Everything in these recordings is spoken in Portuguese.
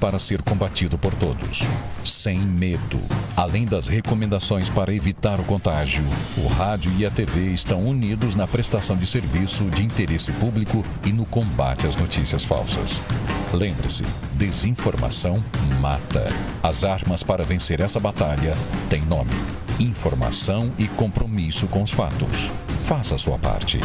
para ser combatido por todos. Sem medo. Além das recomendações para evitar o contágio, o rádio e a TV estão unidos na prestação de serviço de interesse público e no combate às notícias falsas. Lembre-se, desinformação mata. As armas para vencer essa batalha têm nome: informação e compromisso com os fatos. Faça a sua parte.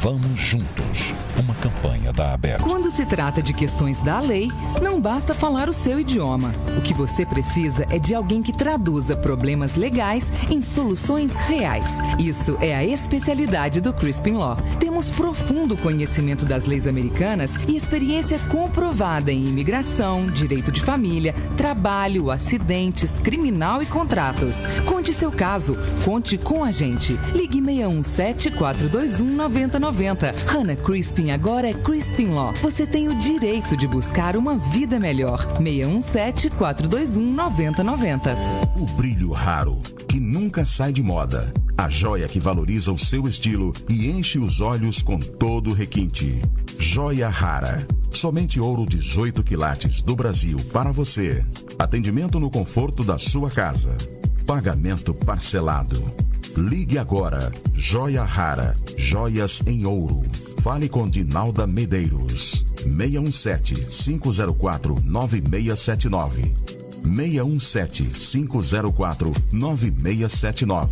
Vamos juntos. Uma campanha da Aberta. Quando se trata de questões da lei, não basta falar o seu idioma. O que você precisa é de alguém que traduza problemas legais em soluções reais. Isso é a especialidade do Crispin Law. Temos profundo conhecimento das leis americanas e experiência comprovada em imigração, direito de família, trabalho, acidentes, criminal e contratos. Conte seu caso. Conte com a gente. Ligue 617 421 9090. Hannah Crispin agora é Crispin Law. Você tem o direito de buscar uma vida melhor. 617 421 9090. O brilho raro, que nunca sai de moda. A joia que valoriza o seu estilo e enche os olhos com todo o requinte. Joia rara. Somente ouro 18 quilates do Brasil para você. Atendimento no conforto da sua casa. Pagamento parcelado. Ligue agora. Joia Rara. Joias em ouro. Fale com Dinalda Medeiros. 617 504 9679. 617 504 9679.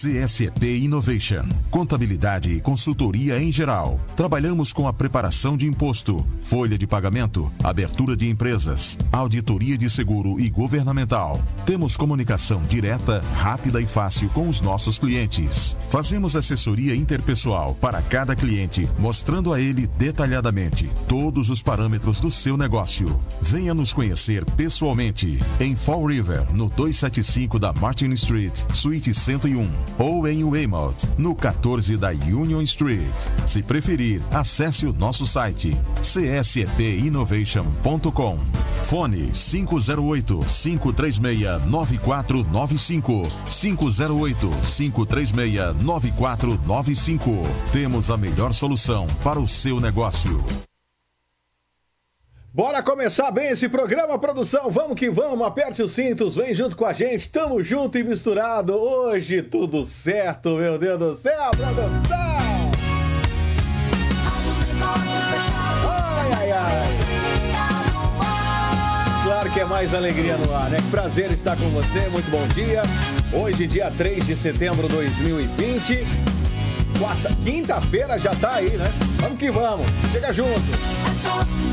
CSP Innovation. Contabilidade e consultoria em geral. Trabalhamos com a preparação de imposto, folha de pagamento, abertura de empresas, auditoria de seguro e governamental. Temos comunicação direta, rápida e fácil com os nossos clientes. Fazemos assessoria interpessoal para cada cliente, mostrando a ele detalhadamente todos os parâmetros do seu negócio. Venha nos conhecer pessoalmente em Fall River, no 275 da Martin Street, Suíte 101 ou em Weymouth, no 14 da Union Street. Se preferir, acesse o nosso site csepinnovation.com. Fone 508 536 9495 508 536 9495. Temos a melhor solução para o seu negócio. Bora começar bem esse programa, produção. Vamos que vamos, aperte os cintos, vem junto com a gente. Tamo junto e misturado. Hoje tudo certo, meu Deus do céu, produção. Ai, ai, ai. Claro que é mais alegria no ar, né? Prazer estar com você, muito bom dia. Hoje, dia 3 de setembro de 2020. Quarta, quinta-feira já tá aí, né? Vamos que vamos. Chega junto.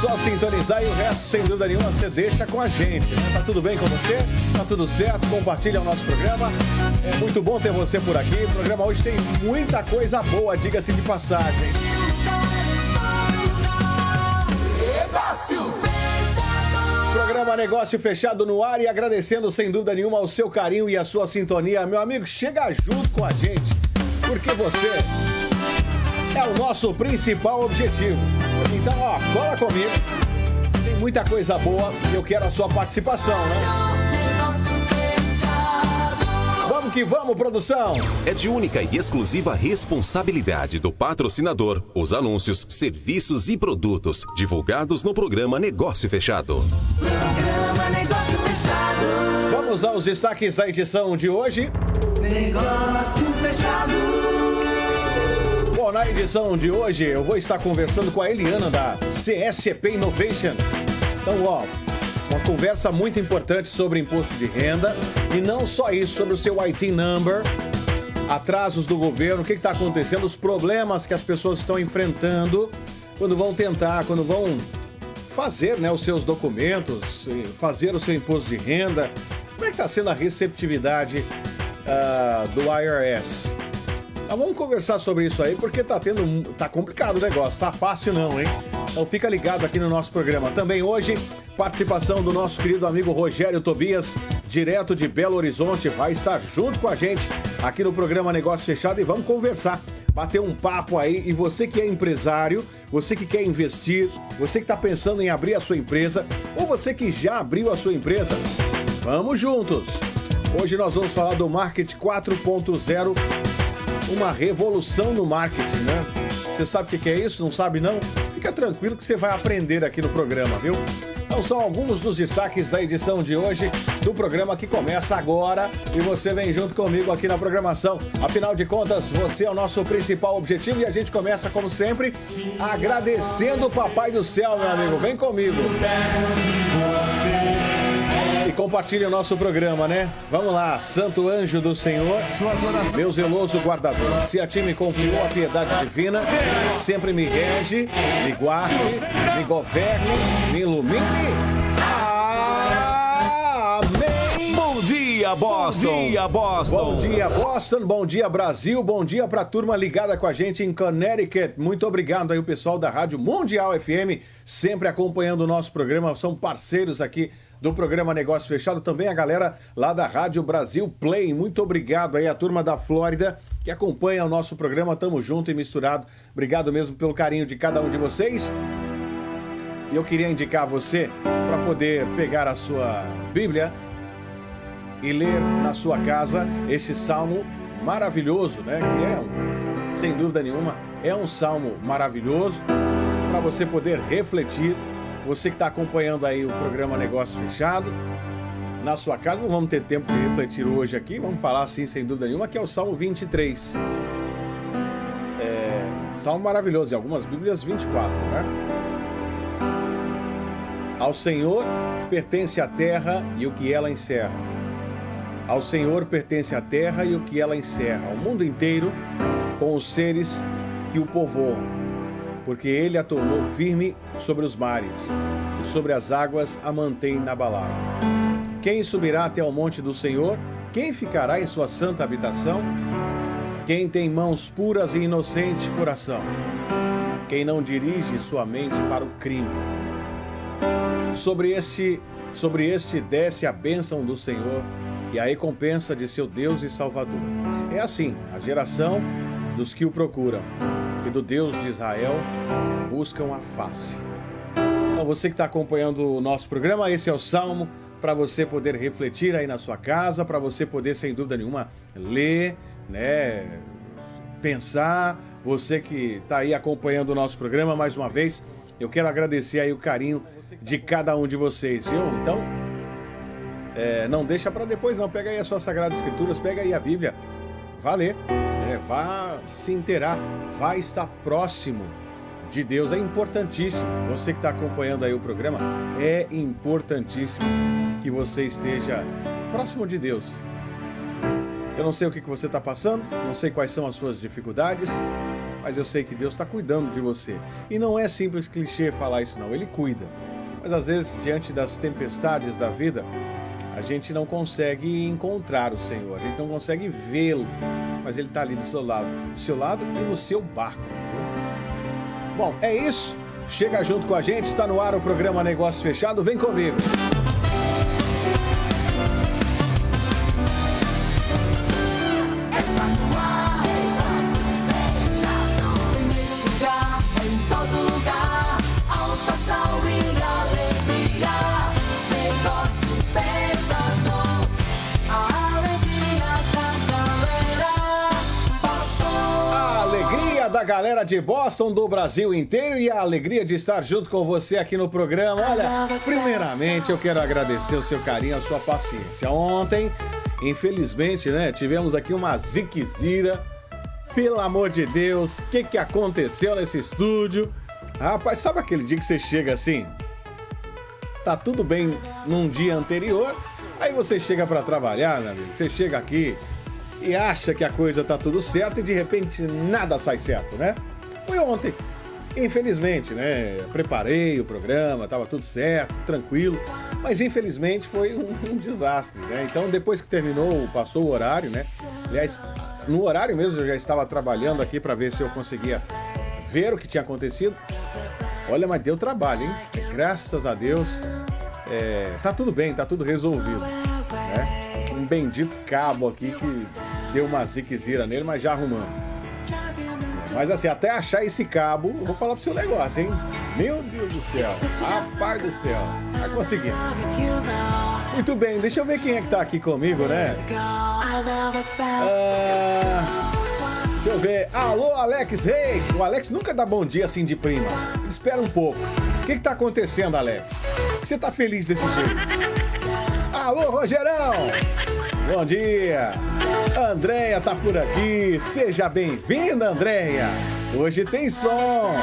Só sintonizar e o resto, sem dúvida nenhuma, você deixa com a gente. Né? Tá tudo bem com você? Tá tudo certo? Compartilha o nosso programa. É muito bom ter você por aqui. O programa hoje tem muita coisa boa, diga-se de passagem. Programa Negócio Fechado no ar e agradecendo sem dúvida nenhuma o seu carinho e a sua sintonia. Meu amigo, chega junto com a gente, porque você é o nosso principal objetivo. Então, ó, cola comigo. Tem muita coisa boa e eu quero a sua participação, né? Vamos que vamos, produção! É de única e exclusiva responsabilidade do patrocinador os anúncios, serviços e produtos divulgados no programa Negócio Fechado. Programa Negócio Fechado. Vamos aos destaques da edição de hoje. Negócio Fechado. Bom, na edição de hoje eu vou estar conversando com a Eliana da CSP Innovations. Então, ó, uma conversa muito importante sobre imposto de renda e não só isso, sobre o seu IT number, atrasos do governo, o que está acontecendo, os problemas que as pessoas estão enfrentando quando vão tentar, quando vão fazer né, os seus documentos, fazer o seu imposto de renda. Como é que está sendo a receptividade uh, do IRS? Mas vamos conversar sobre isso aí, porque tá tendo. tá complicado o negócio, tá fácil não, hein? Então fica ligado aqui no nosso programa. Também hoje, participação do nosso querido amigo Rogério Tobias, direto de Belo Horizonte, vai estar junto com a gente aqui no programa Negócio Fechado e vamos conversar bater um papo aí. E você que é empresário, você que quer investir, você que está pensando em abrir a sua empresa, ou você que já abriu a sua empresa, vamos juntos! Hoje nós vamos falar do Market 4.0 uma revolução no marketing, né? Você sabe o que é isso? Não sabe não? Fica tranquilo que você vai aprender aqui no programa, viu? Então são alguns dos destaques da edição de hoje do programa que começa agora e você vem junto comigo aqui na programação. Afinal de contas, você é o nosso principal objetivo e a gente começa, como sempre, agradecendo o Papai do Céu, meu amigo. Vem comigo. E compartilhe o nosso programa, né? Vamos lá, Santo Anjo do Senhor, meu zeloso guardador. Se a ti me confiou a piedade divina, sempre me rege, me guarde, me governe, me ilumine. Amém. Bom dia, Boston! Bom dia, Boston! Bom dia, Boston. Bom dia, Brasil. Bom dia pra turma ligada com a gente em Connecticut. Muito obrigado aí o pessoal da Rádio Mundial FM, sempre acompanhando o nosso programa. São parceiros aqui do programa Negócio Fechado. Também a galera lá da Rádio Brasil Play. Muito obrigado aí a turma da Flórida que acompanha o nosso programa. Tamo junto e misturado. Obrigado mesmo pelo carinho de cada um de vocês. E eu queria indicar a você para poder pegar a sua Bíblia e ler na sua casa esse salmo maravilhoso, né? Que é, um, sem dúvida nenhuma, é um salmo maravilhoso para você poder refletir. Você que está acompanhando aí o programa Negócio Fechado, na sua casa, não vamos ter tempo de refletir hoje aqui, vamos falar assim, sem dúvida nenhuma, que é o Salmo 23. É, salmo maravilhoso, em algumas Bíblias 24, né? Ao Senhor pertence a terra e o que ela encerra. Ao Senhor pertence a terra e o que ela encerra, o mundo inteiro com os seres que o povoam, porque ele a tornou firme sobre os mares e sobre as águas a mantém inabalável. Quem subirá até o monte do Senhor? Quem ficará em sua santa habitação? Quem tem mãos puras e inocente coração? Quem não dirige sua mente para o crime? Sobre este, sobre este desce a bênção do Senhor e a recompensa de seu Deus e Salvador. É assim, a geração dos que o procuram e do Deus de Israel buscam a face. Então, você que está acompanhando o nosso programa, esse é o Salmo para você poder refletir aí na sua casa, para você poder, sem dúvida nenhuma, ler, né, pensar. Você que está aí acompanhando o nosso programa, mais uma vez, eu quero agradecer aí o carinho de cada um de vocês, viu? Então, é, não deixa para depois não, pega aí as suas Sagradas Escrituras, pega aí a Bíblia, vá vá se inteirar, vá estar próximo de Deus, é importantíssimo. Você que está acompanhando aí o programa, é importantíssimo que você esteja próximo de Deus. Eu não sei o que que você está passando, não sei quais são as suas dificuldades, mas eu sei que Deus está cuidando de você. E não é simples clichê falar isso, não. Ele cuida. Mas às vezes, diante das tempestades da vida, a gente não consegue encontrar o Senhor, a gente não consegue vê-lo, mas Ele está ali do seu lado, do seu lado e no seu barco. Bom, é isso. Chega junto com a gente, está no ar o programa Negócio Fechado. Vem comigo. Galera de Boston, do Brasil inteiro e a alegria de estar junto com você aqui no programa. Olha, primeiramente eu quero agradecer o seu carinho, a sua paciência. Ontem, infelizmente, né, tivemos aqui uma ziquezira. Pelo amor de Deus, o que, que aconteceu nesse estúdio? Rapaz, sabe aquele dia que você chega assim? Tá tudo bem num dia anterior, aí você chega pra trabalhar, meu amigo. Você chega aqui, e acha que a coisa tá tudo certo e de repente nada sai certo, né? Foi ontem. Infelizmente, né? Preparei o programa, tava tudo certo, tranquilo, mas infelizmente foi um, um desastre, né? Então depois que terminou, passou o horário, né? Aliás, no horário mesmo eu já estava trabalhando aqui para ver se eu conseguia ver o que tinha acontecido. Olha, mas deu trabalho, hein? Graças a Deus, é, tá tudo bem, tá tudo resolvido, né? Bendito cabo aqui que deu uma ziquezira nele, mas já arrumamos. Mas assim, até achar esse cabo, vou falar pro seu negócio, hein? Meu Deus do céu, rapaz do céu, vai conseguir. Muito bem, deixa eu ver quem é que tá aqui comigo, né? Ah, Deixa eu ver. Alô, Alex Reis. O Alex nunca dá bom dia assim de prima. Espera um pouco. O que, que tá acontecendo, Alex? Por que você tá feliz desse jeito? Alô, Rogerão. Bom dia. Andréia tá por aqui. Seja bem-vinda, Andréia. Hoje tem som.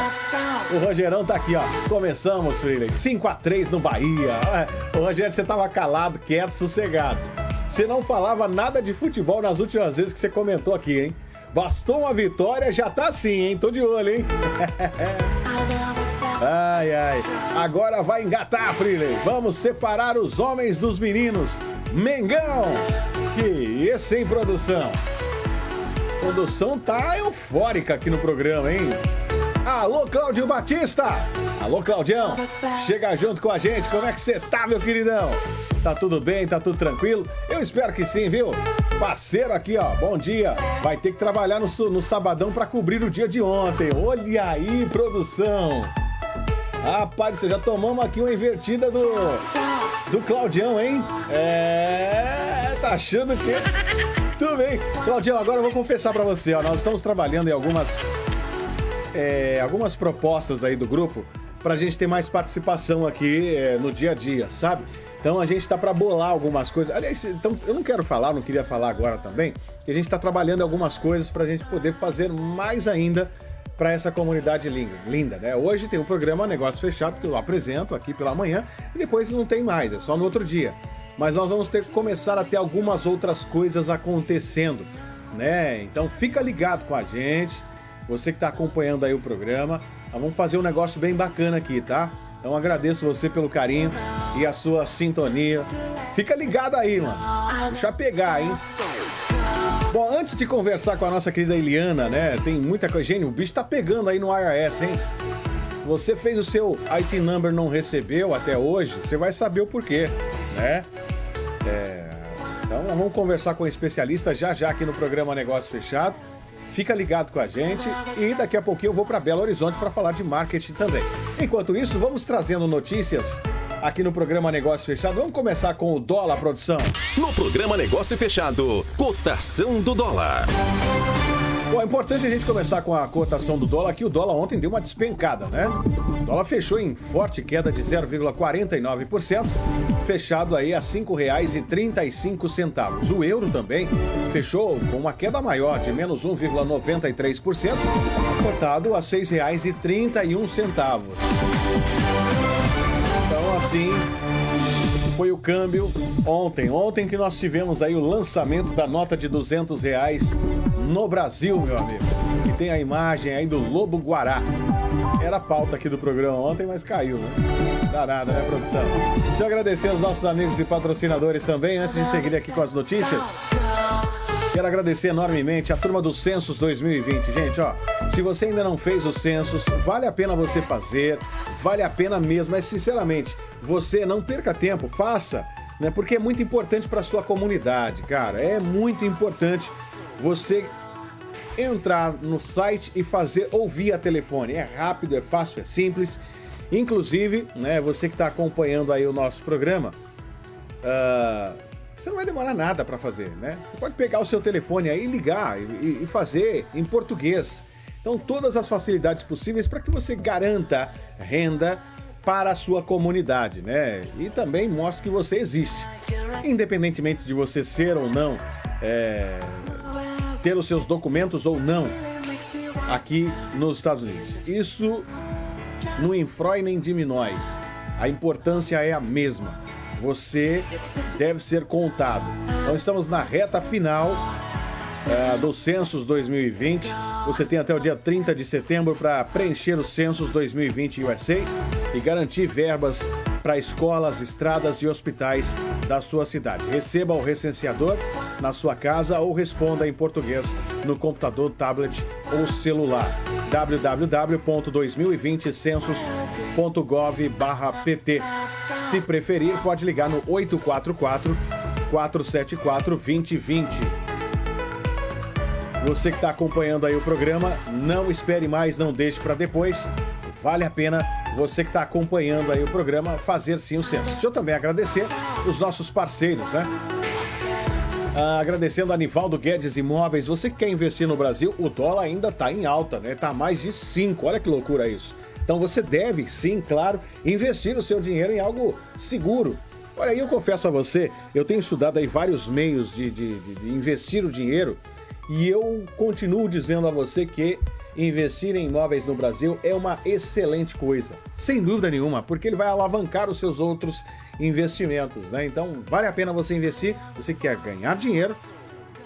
O Rogerão tá aqui, ó. Começamos, Freire. 5x3 no Bahia. Ah, Ô, Rogério, você tava calado, quieto, sossegado. Você não falava nada de futebol nas últimas vezes que você comentou aqui, hein? Bastou uma vitória, já tá assim, hein? Tô de olho, hein? Ai, ai. Agora vai engatar, Freire. Vamos separar os homens dos meninos. Mengão! Que esse, hein, produção? produção tá eufórica aqui no programa, hein? Alô, Cláudio Batista! Alô, Claudião! Chega junto com a gente, como é que você tá, meu queridão? Tá tudo bem? Tá tudo tranquilo? Eu espero que sim, viu? Parceiro aqui, ó, bom dia. Vai ter que trabalhar no, no sabadão pra cobrir o dia de ontem. Olha aí, produção! Rapaz, você já tomamos aqui uma invertida do. do Claudião, hein? É. tá achando que. Tudo bem. Claudião, agora eu vou confessar pra você, ó. Nós estamos trabalhando em algumas. é, algumas propostas aí do grupo pra gente ter mais participação aqui é, no dia a dia, sabe? Então a gente tá pra bolar algumas coisas. Aliás, então eu não quero falar, não queria falar agora também, que a gente tá trabalhando algumas coisas pra gente poder fazer mais ainda para essa comunidade linda, linda, né? Hoje tem o programa Negócio Fechado que eu apresento aqui pela manhã e depois não tem mais, é só no outro dia. Mas nós vamos ter que começar a ter algumas outras coisas acontecendo, né? Então fica ligado com a gente, você que está acompanhando aí o programa, nós vamos fazer um negócio bem bacana aqui, tá? Então agradeço você pelo carinho e a sua sintonia. Fica ligado aí, mano. Deixa pegar, hein? Bom, antes de conversar com a nossa querida Eliana, né? Tem muita coisa. Gente, o bicho tá pegando aí no IRS, hein? Você fez o seu IT number não recebeu até hoje, você vai saber o porquê, né? É, Então vamos conversar com o especialista já já aqui no programa Negócio Fechado. Fica ligado com a gente e daqui a pouquinho eu vou para Belo Horizonte para falar de marketing também. Enquanto isso, vamos trazendo notícias aqui no programa Negócio Fechado. Vamos começar com o dólar, produção. No programa Negócio Fechado, cotação do dólar. Bom, é importante a gente começar com a cotação do dólar, que o dólar ontem deu uma despencada, né? O dólar fechou em forte queda de 0,49%, fechado aí a R$ 5,35. O euro também fechou com uma queda maior de menos 1,93%, cotado a R$ 6,31. Assim, foi o câmbio ontem. Ontem que nós tivemos aí o lançamento da nota de 200 reais no Brasil, meu amigo. E tem a imagem aí do Lobo Guará. Era a pauta aqui do programa ontem, mas caiu, né? Dá nada, né, produção? Deixa eu agradecer aos nossos amigos e patrocinadores também, antes de seguir aqui com as notícias. Quero agradecer enormemente a turma do Census 2020. Gente, ó, se você ainda não fez o Census, vale a pena você fazer, vale a pena mesmo, mas sinceramente, você não perca tempo, faça, né? Porque é muito importante para sua comunidade, cara. É muito importante você entrar no site e fazer ou via telefone. É rápido, é fácil, é simples. Inclusive, né, você que está acompanhando aí o nosso programa, ah, você não vai demorar nada para fazer, né? Você pode pegar o seu telefone aí, ligar e, e fazer em português. Então, todas as facilidades possíveis para que você garanta renda para a sua comunidade, né? E também mostre que você existe. Independentemente de você ser ou não, é, ter os seus documentos ou não aqui nos Estados Unidos. Isso não infrói nem diminui. A importância é a mesma. Você deve ser contado. Então estamos na reta final eh, do Census 2020. Você tem até o dia 30 de setembro para preencher o Census 2020 USA e garantir verbas para escolas, estradas e hospitais da sua cidade. Receba o recenseador na sua casa ou responda em português no computador, tablet ou celular. www.2020census.gov/pt. Se preferir, pode ligar no 844 474 2020. Você que está acompanhando aí o programa, não espere mais, não deixe para depois. Vale a pena você que está acompanhando aí o programa fazer sim o censo. Deixa eu também agradecer os nossos parceiros, né? Ah, agradecendo a Nivaldo Guedes Imóveis. Você que quer investir no Brasil, o dólar ainda está em alta, né? Tá mais de 5. Olha que loucura isso. Então você deve, sim, claro, investir o seu dinheiro em algo seguro. Olha, eu confesso a você, eu tenho estudado aí vários meios de- de- de investir o dinheiro e eu continuo dizendo a você que investir em imóveis no Brasil é uma excelente coisa. Sem dúvida nenhuma, porque ele vai alavancar os seus outros investimentos, né? Então, vale a pena você investir. Você quer ganhar dinheiro,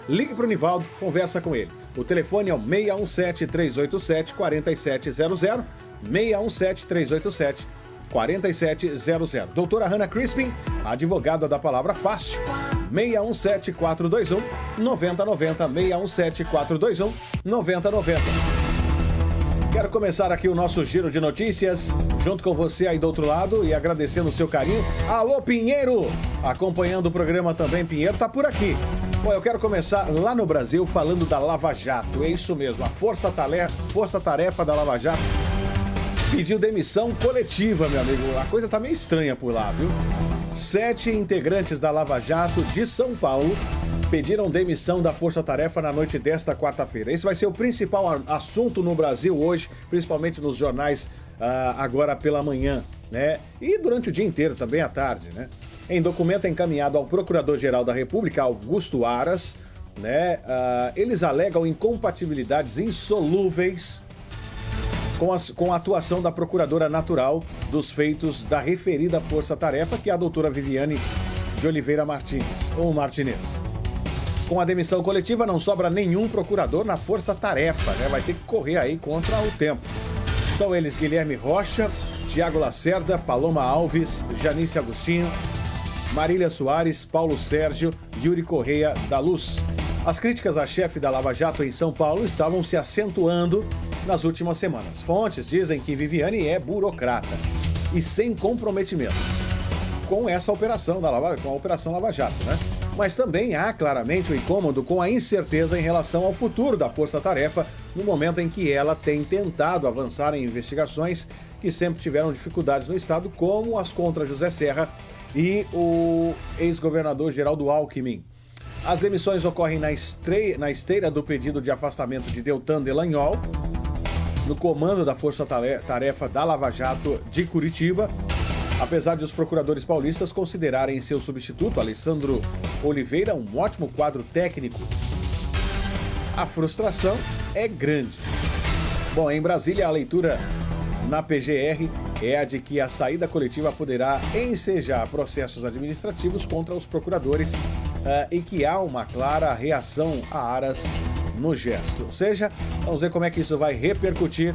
Ligue para o Nivaldo, conversa com ele. O telefone é o 617-387-4700. 617-387-4700. Doutora Hannah Crispin, advogada da palavra fácil. 617-421-9090. 617-421-9090. Quero começar aqui o nosso giro de notícias, junto com você aí do outro lado e agradecendo o seu carinho. Alô, Pinheiro! Acompanhando o programa também, Pinheiro tá por aqui. Bom, eu quero começar lá no Brasil falando da Lava Jato. É isso mesmo, a Força Tarefa, Força -tarefa da Lava Jato pediu demissão coletiva, meu amigo. A coisa tá meio estranha por lá, viu? Sete integrantes da Lava Jato de São Paulo pediram demissão da Força Tarefa na noite desta quarta-feira. Esse vai ser o principal assunto no Brasil hoje, principalmente nos jornais ah, agora pela manhã, né? E durante o dia inteiro, também à tarde, né? Em documento encaminhado ao Procurador-Geral da República, Augusto Aras, né? ah, eles alegam incompatibilidades insolúveis com, as- com a atuação da Procuradora Natural dos feitos da referida força-tarefa, que é a doutora Viviane de Oliveira Martins, ou Martinez. Com a demissão coletiva, não sobra nenhum procurador na força-tarefa, né? Vai ter que correr aí contra o tempo. São eles Guilherme Rocha, Tiago Lacerda, Paloma Alves, Janice Agostinho, Marília Soares, Paulo Sérgio, Yuri Correia da Luz. As críticas à chefe da Lava Jato em São Paulo estavam se acentuando nas últimas semanas. Fontes dizem que Viviane é burocrata e sem comprometimento com essa operação da Lava, com a operação Lava Jato, né? Mas também há claramente o incômodo com a incerteza em relação ao futuro da Força Tarefa no momento em que ela tem tentado avançar em investigações que sempre tiveram dificuldades no estado, como as contra José Serra e o ex-governador Geraldo Alckmin. As demissões ocorrem na, estre- na esteira do pedido de afastamento de Deltan Delagnol, no comando da Força Tare- Tarefa da Lava Jato de Curitiba, apesar de os procuradores paulistas considerarem seu substituto, Alessandro Oliveira, um ótimo quadro técnico. A frustração é grande. Bom, em Brasília, a leitura na PGR é a de que a saída coletiva poderá ensejar processos administrativos contra os procuradores e que há uma clara reação a Aras no gesto. Ou seja, vamos ver como é que isso vai repercutir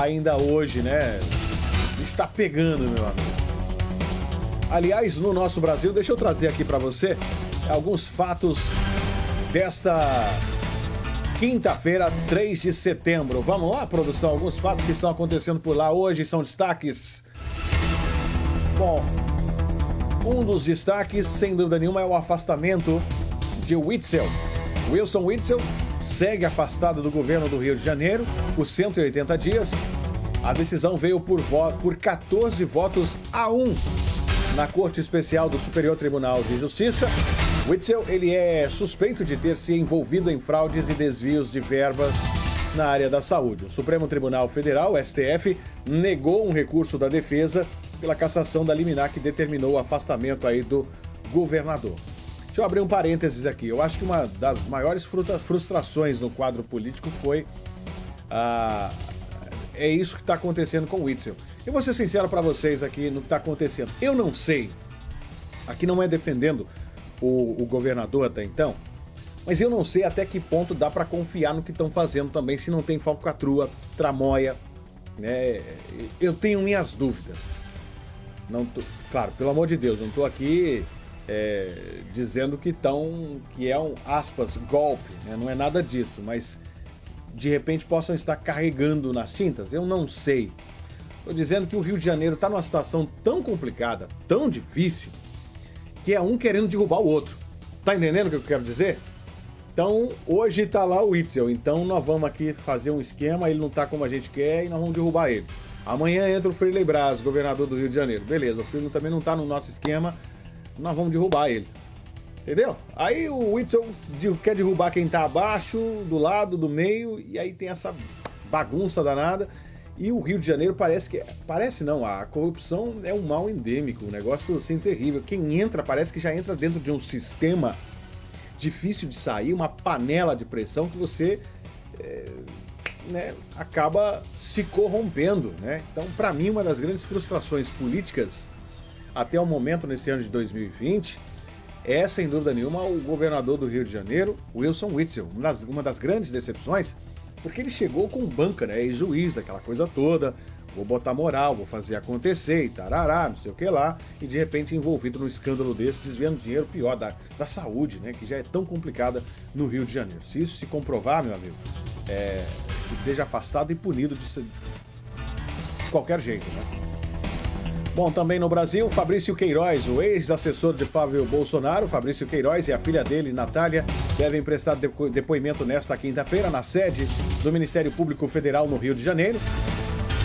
ainda hoje, né? Está pegando, meu amigo. Aliás, no nosso Brasil, deixa eu trazer aqui para você alguns fatos desta quinta-feira, 3 de setembro. Vamos lá, produção? Alguns fatos que estão acontecendo por lá hoje são destaques. Bom, um dos destaques, sem dúvida nenhuma, é o afastamento de Witzel. Wilson Witzel segue afastado do governo do Rio de Janeiro por 180 dias. A decisão veio por, por 14 votos a 1 na Corte Especial do Superior Tribunal de Justiça. Witzel, ele é suspeito de ter se envolvido em fraudes e desvios de verbas na área da saúde. O Supremo Tribunal Federal, STF, negou um recurso da defesa pela cassação da liminar que determinou o afastamento aí do governador. Deixa eu abrir um parênteses aqui. Eu acho que uma das maiores frustrações no quadro político foi a é isso que está acontecendo com o Witzel. Eu vou ser sincero para vocês aqui no que está acontecendo. Eu não sei. Aqui não é defendendo o, o governador até então, mas eu não sei até que ponto dá para confiar no que estão fazendo também, se não tem falcatrua, tramóia. Né? Eu tenho minhas dúvidas. Não tô- claro, pelo amor de Deus, não estou aqui é, dizendo que estão, que é um aspas golpe, né? não é nada disso, mas de repente possam estar carregando nas tintas? Eu não sei. Estou dizendo que o Rio de Janeiro está numa situação tão complicada, tão difícil, que é um querendo derrubar o outro. Tá entendendo o que eu quero dizer? Então, hoje tá lá o Itzel. Então, nós vamos aqui fazer um esquema, ele não tá como a gente quer e nós vamos derrubar ele. Amanhã entra o Freire Braz, governador do Rio de Janeiro. Beleza, o Freire também não tá no nosso esquema, nós vamos derrubar ele. Entendeu? Aí o Whitson quer derrubar quem tá abaixo, do lado, do meio, e aí tem essa bagunça danada. E o Rio de Janeiro parece que. Parece não, a corrupção é um mal endêmico, um negócio assim terrível. Quem entra parece que já entra dentro de um sistema difícil de sair, uma panela de pressão que você é, né, acaba se corrompendo. Né? Então, para mim, uma das grandes frustrações políticas até o momento nesse ano de 2020 é, sem dúvida nenhuma, o governador do Rio de Janeiro, Wilson Witzel. Uma das, uma das grandes decepções, porque ele chegou com banca, né? Ex-juiz, daquela coisa toda. Vou botar moral, vou fazer acontecer e tarará, não sei o que lá. E de repente envolvido num escândalo desse, desviando dinheiro pior da, da saúde, né? Que já é tão complicada no Rio de Janeiro. Se isso se comprovar, meu amigo, é, que seja afastado e punido de, de qualquer jeito, né? Bom, também no Brasil, Fabrício Queiroz, o ex-assessor de Fábio Bolsonaro, Fabrício Queiroz e a filha dele, Natália, devem prestar depo- depoimento nesta quinta-feira na sede do Ministério Público Federal no Rio de Janeiro.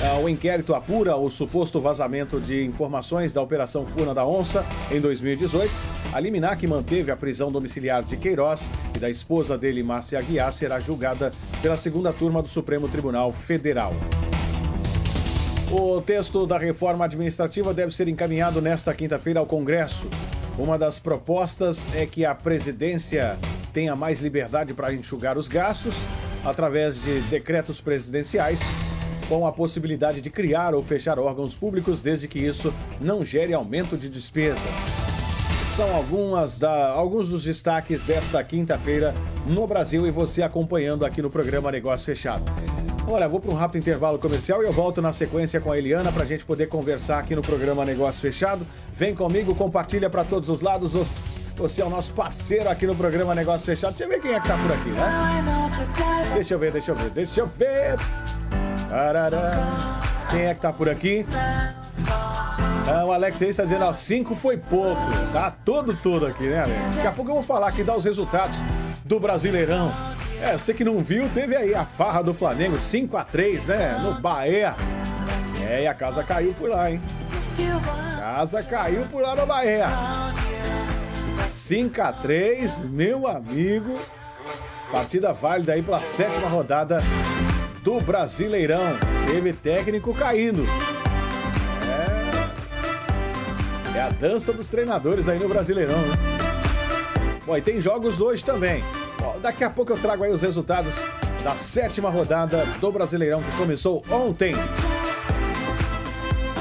Ah, O inquérito apura o suposto vazamento de informações da Operação Funa da Onça em 2018. A liminar que manteve a prisão domiciliar de Queiroz e da esposa dele, Márcia Aguiar, será julgada pela segunda turma do Supremo Tribunal Federal. O texto da reforma administrativa deve ser encaminhado nesta quinta-feira ao Congresso. Uma das propostas é que a presidência tenha mais liberdade para enxugar os gastos através de decretos presidenciais, com a possibilidade de criar ou fechar órgãos públicos desde que isso não gere aumento de despesas. São algumas da, alguns dos destaques desta quinta-feira no Brasil e você acompanhando aqui no programa Negócio Fechado. Olha, vou para um rápido intervalo comercial e eu volto na sequência com a Eliana para a gente poder conversar aqui no programa Negócio Fechado. Vem comigo, compartilha para todos os lados. Os- Você é o nosso parceiro aqui no programa Negócio Fechado. Deixa eu ver quem é que tá por aqui, né? Deixa eu ver, deixa eu ver, deixa eu ver. Quem é que tá por aqui? Ah, o Alex aí está dizendo, ó, 5 foi pouco. Tá todo, todo aqui, né, Alex? Daqui a pouco eu vou falar aqui, dar os resultados do Brasileirão. É, você que não viu, teve aí a farra do Flamengo, 5 a 3 né, no Bahia. É, e a casa caiu por lá, hein? Casa caiu por lá no Bahia. 5 a 3 meu amigo. Partida válida aí pela sétima rodada do Brasileirão. Teve técnico caindo. É a dança dos treinadores aí no Brasileirão, né? Bom, e tem jogos hoje também. Daqui a pouco eu trago aí os resultados da sétima rodada do Brasileirão que começou ontem.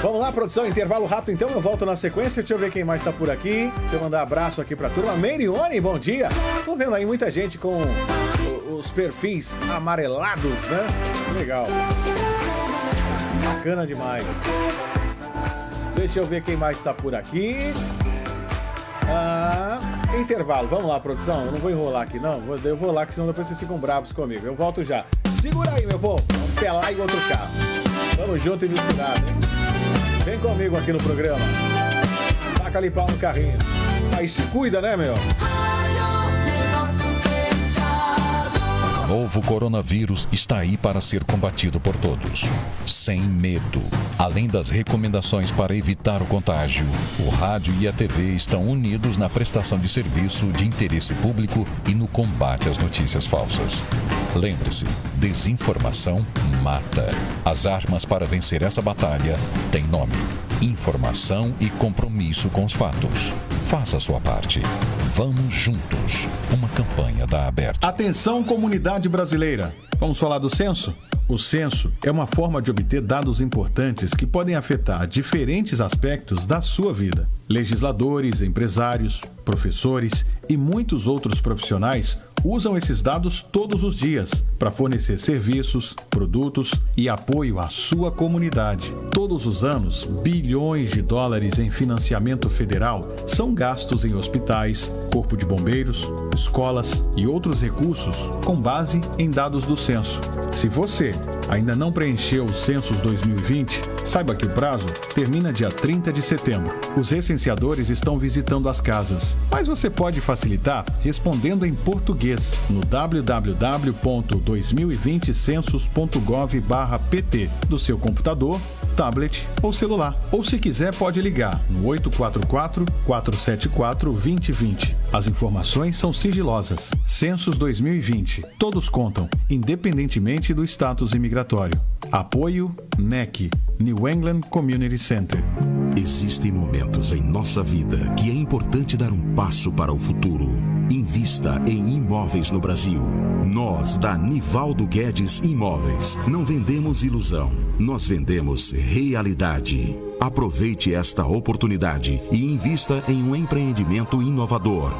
Vamos lá, produção, intervalo rápido então, eu volto na sequência. Deixa eu ver quem mais tá por aqui. Deixa eu mandar abraço aqui pra turma. Merione, bom dia. Tô vendo aí muita gente com os perfis amarelados, né? Legal. Bacana demais. Deixa eu ver quem mais tá por aqui. Ah, intervalo. Vamos lá, produção. Eu não vou enrolar aqui, não. Eu vou lá, que senão depois vocês ficam bravos comigo. Eu volto já. Segura aí, meu povo. Vamos pelar em outro carro. Vamos junto e misturado, hein? Vem comigo aqui no programa. Taca ali pau no carrinho. Aí se cuida, né, meu? Novo coronavírus está aí para ser combatido por todos, sem medo. Além das recomendações para evitar o contágio, o rádio e a TV estão unidos na prestação de serviço de interesse público e no combate às notícias falsas. Lembre-se, desinformação mata. As armas para vencer essa batalha têm nome: informação e compromisso com os fatos. Faça a sua parte. Vamos juntos. Uma campanha da Aberta. Atenção, comunidade brasileira. Vamos falar do censo? O censo é uma forma de obter dados importantes que podem afetar diferentes aspectos da sua vida. Legisladores, empresários, professores e muitos outros profissionais usam esses dados todos os dias para fornecer serviços, produtos e apoio à sua comunidade. Todos os anos, bilhões de dólares em financiamento federal são gastos em hospitais, corpo de bombeiros, escolas e outros recursos com base em dados do censo. Se você ainda não preencheu o Census 2020, saiba que o prazo termina dia 30 de setembro. Os recenseadores estão visitando as casas, mas você pode facilitar respondendo em português português no www.2020census.gov/pt do seu computador, tablet ou celular. Ou se quiser, pode ligar no 844 474 2020. As informações são sigilosas. Census 2020. Todos contam, independentemente do status imigratório. Apoio NEC, New England Community Center. Existem momentos em nossa vida que é importante dar um passo para o futuro. Invista em imóveis no Brasil. Nós, da Nivaldo Guedes Imóveis, não vendemos ilusão, nós vendemos realidade. Aproveite esta oportunidade e invista em um empreendimento inovador.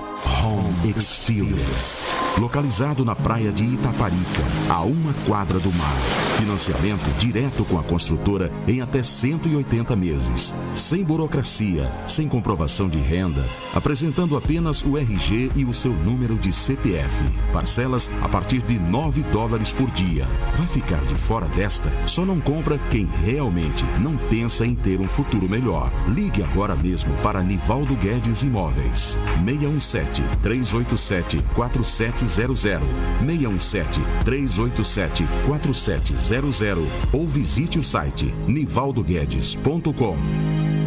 Home Experience. Localizado na praia de Itaparica, a uma quadra do mar. Financiamento direto com a construtora em até 180 meses. Sem burocracia, sem comprovação de renda, apresentando apenas o RG e o seu número de CPF. Parcelas a partir de 9 dólares por dia. Vai ficar de fora desta? Só não compra quem realmente não pensa em ter um futuro melhor. Ligue agora mesmo para Nivaldo Guedes Imóveis. 617 387 4700 617 387 4700 ou visite o site nivaldoguedes.com.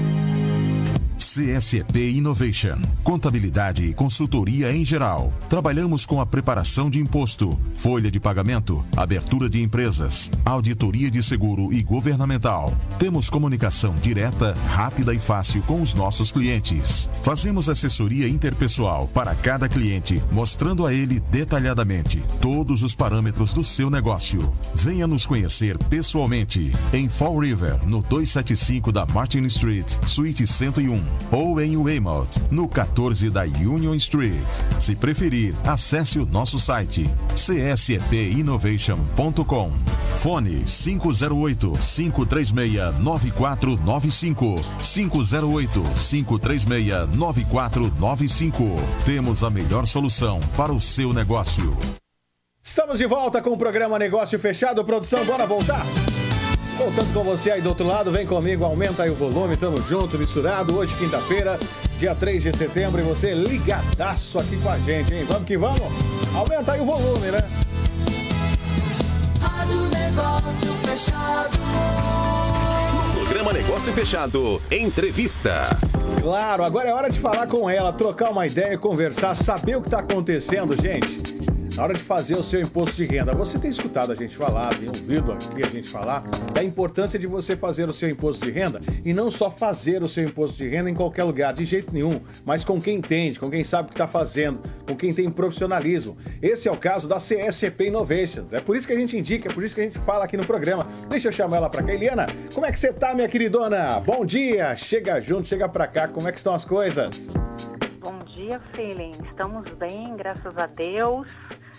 CSP Innovation. Contabilidade e consultoria em geral. Trabalhamos com a preparação de imposto, folha de pagamento, abertura de empresas, auditoria de seguro e governamental. Temos comunicação direta, rápida e fácil com os nossos clientes. Fazemos assessoria interpessoal para cada cliente, mostrando a ele detalhadamente todos os parâmetros do seu negócio. Venha nos conhecer pessoalmente em Fall River, no 275 da Martin Street, Suíte 101 ou em Weymouth, no 14 da Union Street. Se preferir, acesse o nosso site csepinnovation.com. Fone 508 536 9495 508 536 9495. Temos a melhor solução para o seu negócio. Estamos de volta com o programa Negócio Fechado. Produção, bora voltar? Voltando com você aí do outro lado, vem comigo, aumenta aí o volume, tamo junto, misturado. Hoje, quinta-feira, dia 3 de setembro, e você ligadaço aqui com a gente, hein? Vamos que vamos? Aumenta aí o volume, né? Rádio Negócio Fechado. Programa Negócio Fechado. Entrevista. Claro, agora é hora de falar com ela, trocar uma ideia, conversar, saber o que está acontecendo, gente. Na hora de fazer o seu imposto de renda, você tem escutado a gente falar, tem ouvido aqui a gente falar da importância de você fazer o seu imposto de renda e não só fazer o seu imposto de renda em qualquer lugar, de jeito nenhum, mas com quem entende, com quem sabe o que está fazendo, com quem tem profissionalismo. Esse é o caso da CSP Innovations. É por isso que a gente indica, é por isso que a gente fala aqui no programa. Deixa eu chamar ela para cá. Eliana, como é que você tá, minha queridona? Bom dia! Chega junto, chega para cá. Como é que estão as coisas? Bom dia, Feeling. Estamos bem, graças a Deus.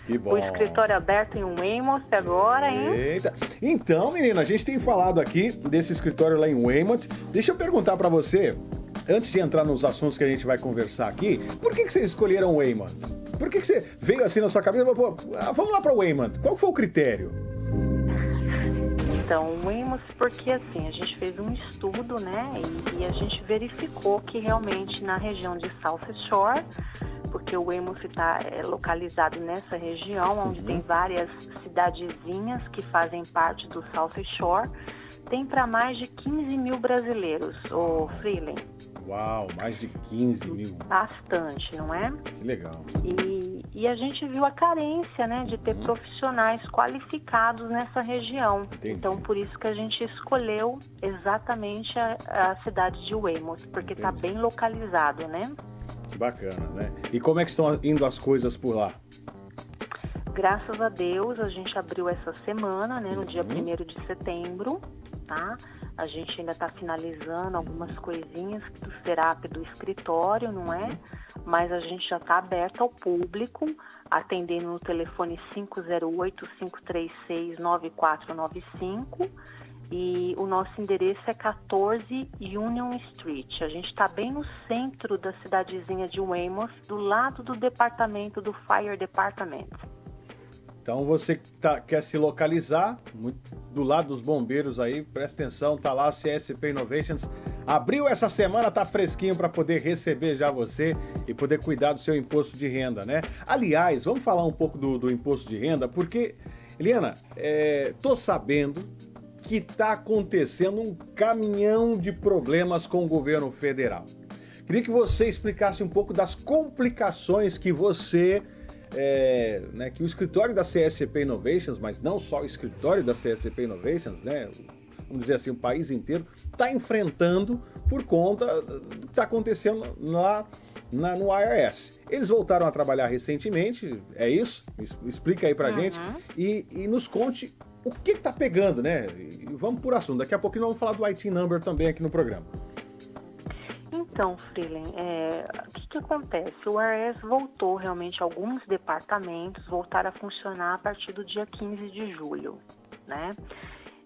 Que bom. O escritório aberto em Weymouth agora, hein? Eita. Então, menina, a gente tem falado aqui desse escritório lá em Weymouth. Deixa eu perguntar pra você, antes de entrar nos assuntos que a gente vai conversar aqui, por que, que vocês escolheram Weymouth? Por que, que você veio assim na sua cabeça? Pô, ah, vamos lá pra Weymouth. Qual foi o critério? Então, Weymouth, porque assim, a gente fez um estudo, né? E, e a gente verificou que realmente na região de South Shore, porque o Weymouth está localizado nessa região, onde tem várias cidadezinhas que fazem parte do South Shore, tem para mais de 15 mil brasileiros, o Freeling. Uau, mais de 15 mil. Bastante, não é? Que legal. E, e a gente viu a carência, né, de ter profissionais qualificados nessa região. Então, por isso que a gente escolheu exatamente a, a cidade de Weymouth, porque está bem localizado, né? Que bacana, né? E como é que estão indo as coisas por lá? Graças a Deus, a gente abriu essa semana, né, no dia 1 de setembro, tá? A gente ainda está finalizando algumas coisinhas do setup do escritório, não é? Mas a gente já está aberto ao público, atendendo no telefone 508-536-9495 e o nosso endereço é 14 Union Street. A gente está bem no centro da cidadezinha de Weymouth, do lado do departamento do Fire Department. Então você que tá, quer se localizar, do lado dos bombeiros aí, presta atenção, tá lá a CSP Innovations. Abriu essa semana, tá fresquinho para poder receber já você e poder cuidar do seu imposto de renda, né? Aliás, vamos falar um pouco do, do imposto de renda, porque, Eliana, é, tô sabendo que tá acontecendo um caminhão de problemas com o governo federal. Queria que você explicasse um pouco das complicações que você é, né, que o escritório da CSP Innovations, mas não só o escritório da CSP Innovations, né, vamos dizer assim, o país inteiro, está enfrentando por conta do que está acontecendo lá na, no IRS. Eles voltaram a trabalhar recentemente, é isso? Explica aí pra uhum. gente e, e, nos conte o que está pegando, né? E vamos por assunto. Daqui a pouco nós vamos falar do IT Number também aqui no programa. Então, Freeland, é, o que, que, acontece? O IRS voltou realmente, alguns departamentos voltaram a funcionar a partir do dia 15 de julho, né?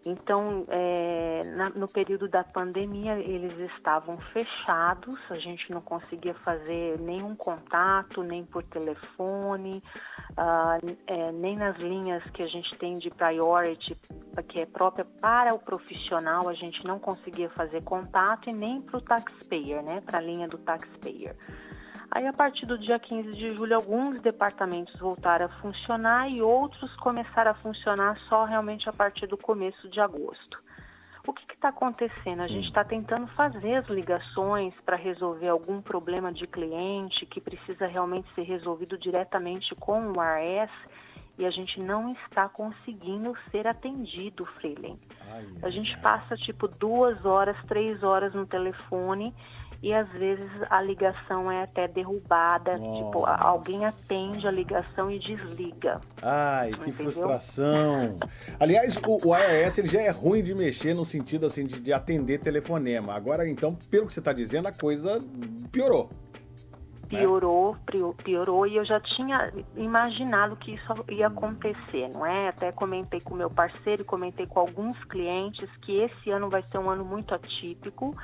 Então, é, na, no período da pandemia, eles estavam fechados, a gente não conseguia fazer nenhum contato, nem por telefone, uh, é, nem nas linhas que a gente tem de priority, que é própria para o profissional, a gente não conseguia fazer contato, e nem para o taxpayer, né, para a linha do taxpayer. Aí, a partir do dia 15 de julho, alguns departamentos voltaram a funcionar e outros começaram a funcionar só realmente a partir do começo de agosto. O que está acontecendo? A gente está tentando fazer as ligações para resolver algum problema de cliente que precisa realmente ser resolvido diretamente com o ARS e a gente não está conseguindo ser atendido, Freeling. A gente passa tipo duas horas, três horas no telefone e às vezes a ligação é até derrubada, Nossa. tipo, alguém atende a ligação e desliga. Ai, que Entendeu? frustração. Aliás, o, o IRS ele já é ruim de mexer no sentido assim de, de atender telefonema. Agora, então, pelo que você está dizendo, a coisa piorou né? piorou, piorou e eu já tinha imaginado que isso ia acontecer, não é? Até comentei com meu parceiro, comentei com alguns clientes que esse ano vai ser um ano muito atípico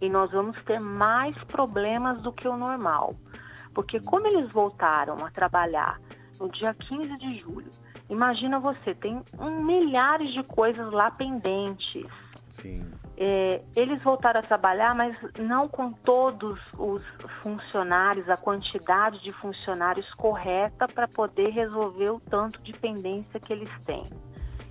e nós vamos ter mais problemas do que o normal. Porque como eles voltaram a trabalhar no dia 15 de julho, imagina você, tem um, milhares de coisas lá pendentes. Sim. É, eles voltaram a trabalhar, mas não com todos os funcionários, a quantidade de funcionários correta para poder resolver o tanto de pendência que eles têm.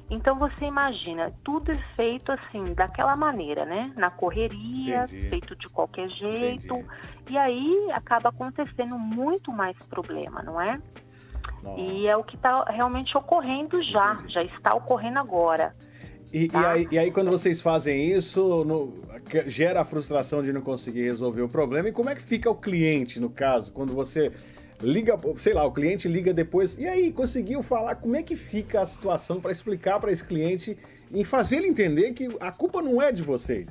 Então você imagina, tudo é feito assim, daquela maneira, né? Na correria, Entendi. feito de qualquer jeito. Entendi. E aí acaba acontecendo muito mais problema, não é? Nossa. E é o que está realmente ocorrendo já, Entendi. já está ocorrendo agora. E, tá? e, aí, e, aí, quando vocês fazem isso, no, gera a frustração de não conseguir resolver o problema. E como é que fica o cliente, no caso, quando você liga, sei lá, o cliente liga depois, e aí, conseguiu falar como é que fica a situação para explicar para esse cliente e fazer ele entender que a culpa não é de vocês?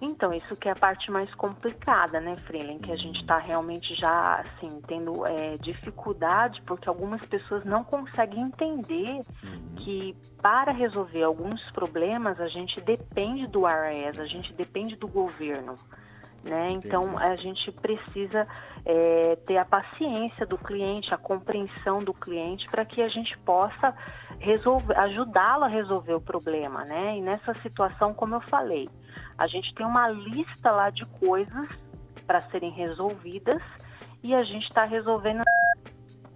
Então, isso que é a parte mais complicada, né, Freeland? Que a gente está realmente já, assim, tendo é, dificuldade, porque algumas pessoas não conseguem entender uhum. que para resolver alguns problemas a gente depende do IRS, a gente depende do governo. Né? Então a gente precisa é, ter a paciência do cliente, a compreensão do cliente para que a gente possa resolver, ajudá-lo a resolver o problema, né? E nessa situação, como eu falei, a gente tem uma lista lá de coisas para serem resolvidas e a gente está resolvendo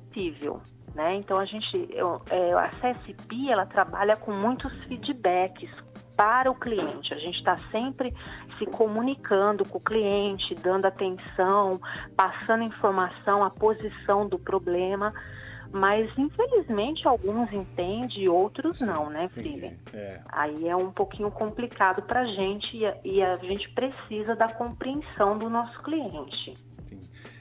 possível. Né? Então a gente, eu, é, a CSP ela trabalha com muitos feedbacks, para o cliente. A gente está sempre se comunicando com o cliente, dando atenção, passando informação, a posição do problema. Mas infelizmente alguns entendem e outros não, né, filha? É. Aí é um pouquinho complicado para a gente e a, e a gente precisa da compreensão do nosso cliente.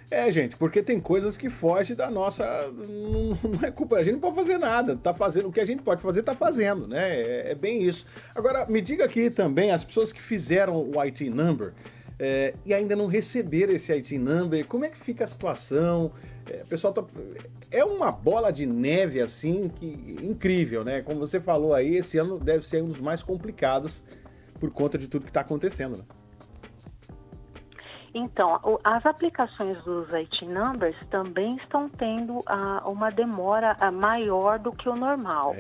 É, gente, porque tem coisas que fogem da nossa. Não é culpa, a gente não pode fazer nada. Tá fazendo o que a gente pode fazer, tá fazendo, né? É, é bem isso. Agora, me diga aqui também, as pessoas que fizeram o IT number é, e ainda não receberam esse IT number, como é que fica a situação? É, pessoal tá, é uma bola de neve assim que incrível, né? Como você falou aí, esse ano deve ser um dos mais complicados por conta de tudo que está acontecendo, né? Então, as aplicações dos IT Numbers também estão tendo ah, uma demora ah, maior do que o normal.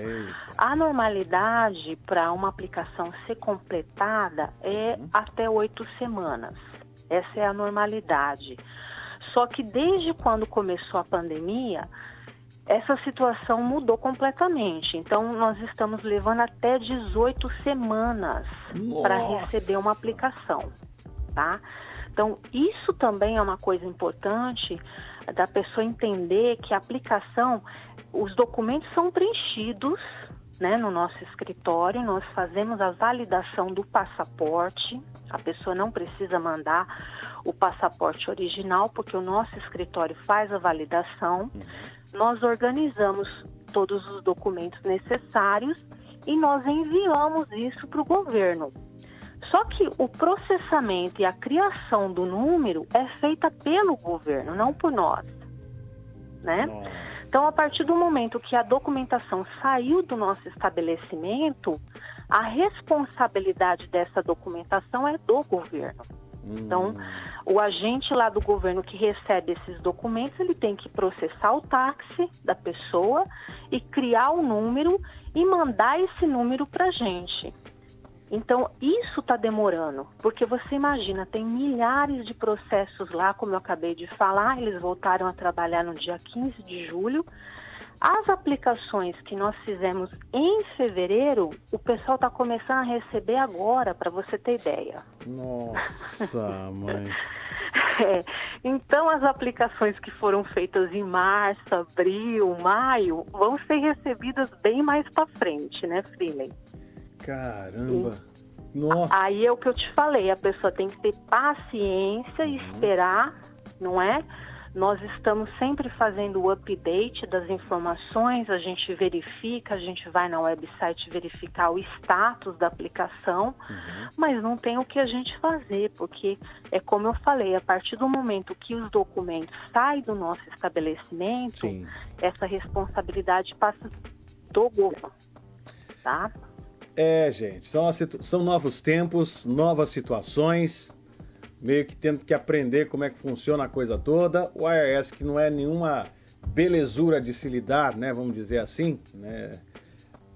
A normalidade para uma aplicação ser completada é até oito semanas. Essa é a normalidade. Só que desde quando começou a pandemia, essa situação mudou completamente. Então, nós estamos levando até 18 semanas para receber uma aplicação, tá? Então, isso também é uma coisa importante da pessoa entender que a aplicação, os documentos são preenchidos, né, no nosso escritório, nós fazemos a validação do passaporte. A pessoa não precisa mandar o passaporte original, porque o nosso escritório faz a validação. Nós organizamos todos os documentos necessários e nós enviamos isso para o governo. Só que o processamento e a criação do número é feita pelo governo, não por nós, né? Então, a partir do momento que a documentação saiu do nosso estabelecimento, a responsabilidade dessa documentação é do governo. Então, o agente lá do governo que recebe esses documentos, ele tem que processar o táxi da pessoa e criar o número e mandar esse número para a gente. Então, isso está demorando, porque você imagina, tem milhares de processos lá, como eu acabei de falar, eles voltaram a trabalhar no dia 15 de julho. As aplicações que nós fizemos em fevereiro, o pessoal está começando a receber agora, para você ter ideia. Nossa, mãe. É, Então, as aplicações que foram feitas em março, abril, maio, vão ser recebidas bem mais para frente, né, Freeland? Caramba. Nossa. Aí é o que eu te falei, a pessoa tem que ter paciência e esperar, não é? Nós estamos sempre fazendo o update das informações, a gente verifica, a gente vai na website verificar o status da aplicação, mas não tem o que a gente fazer, porque é como eu falei, a partir do momento que os documentos saem do nosso estabelecimento, essa responsabilidade passa do governo, tá? É, gente, são, são novos tempos, novas situações, meio que tendo que aprender como é que funciona a coisa toda. O IRS, que não é nenhuma belezura de se lidar, né, vamos dizer assim, né?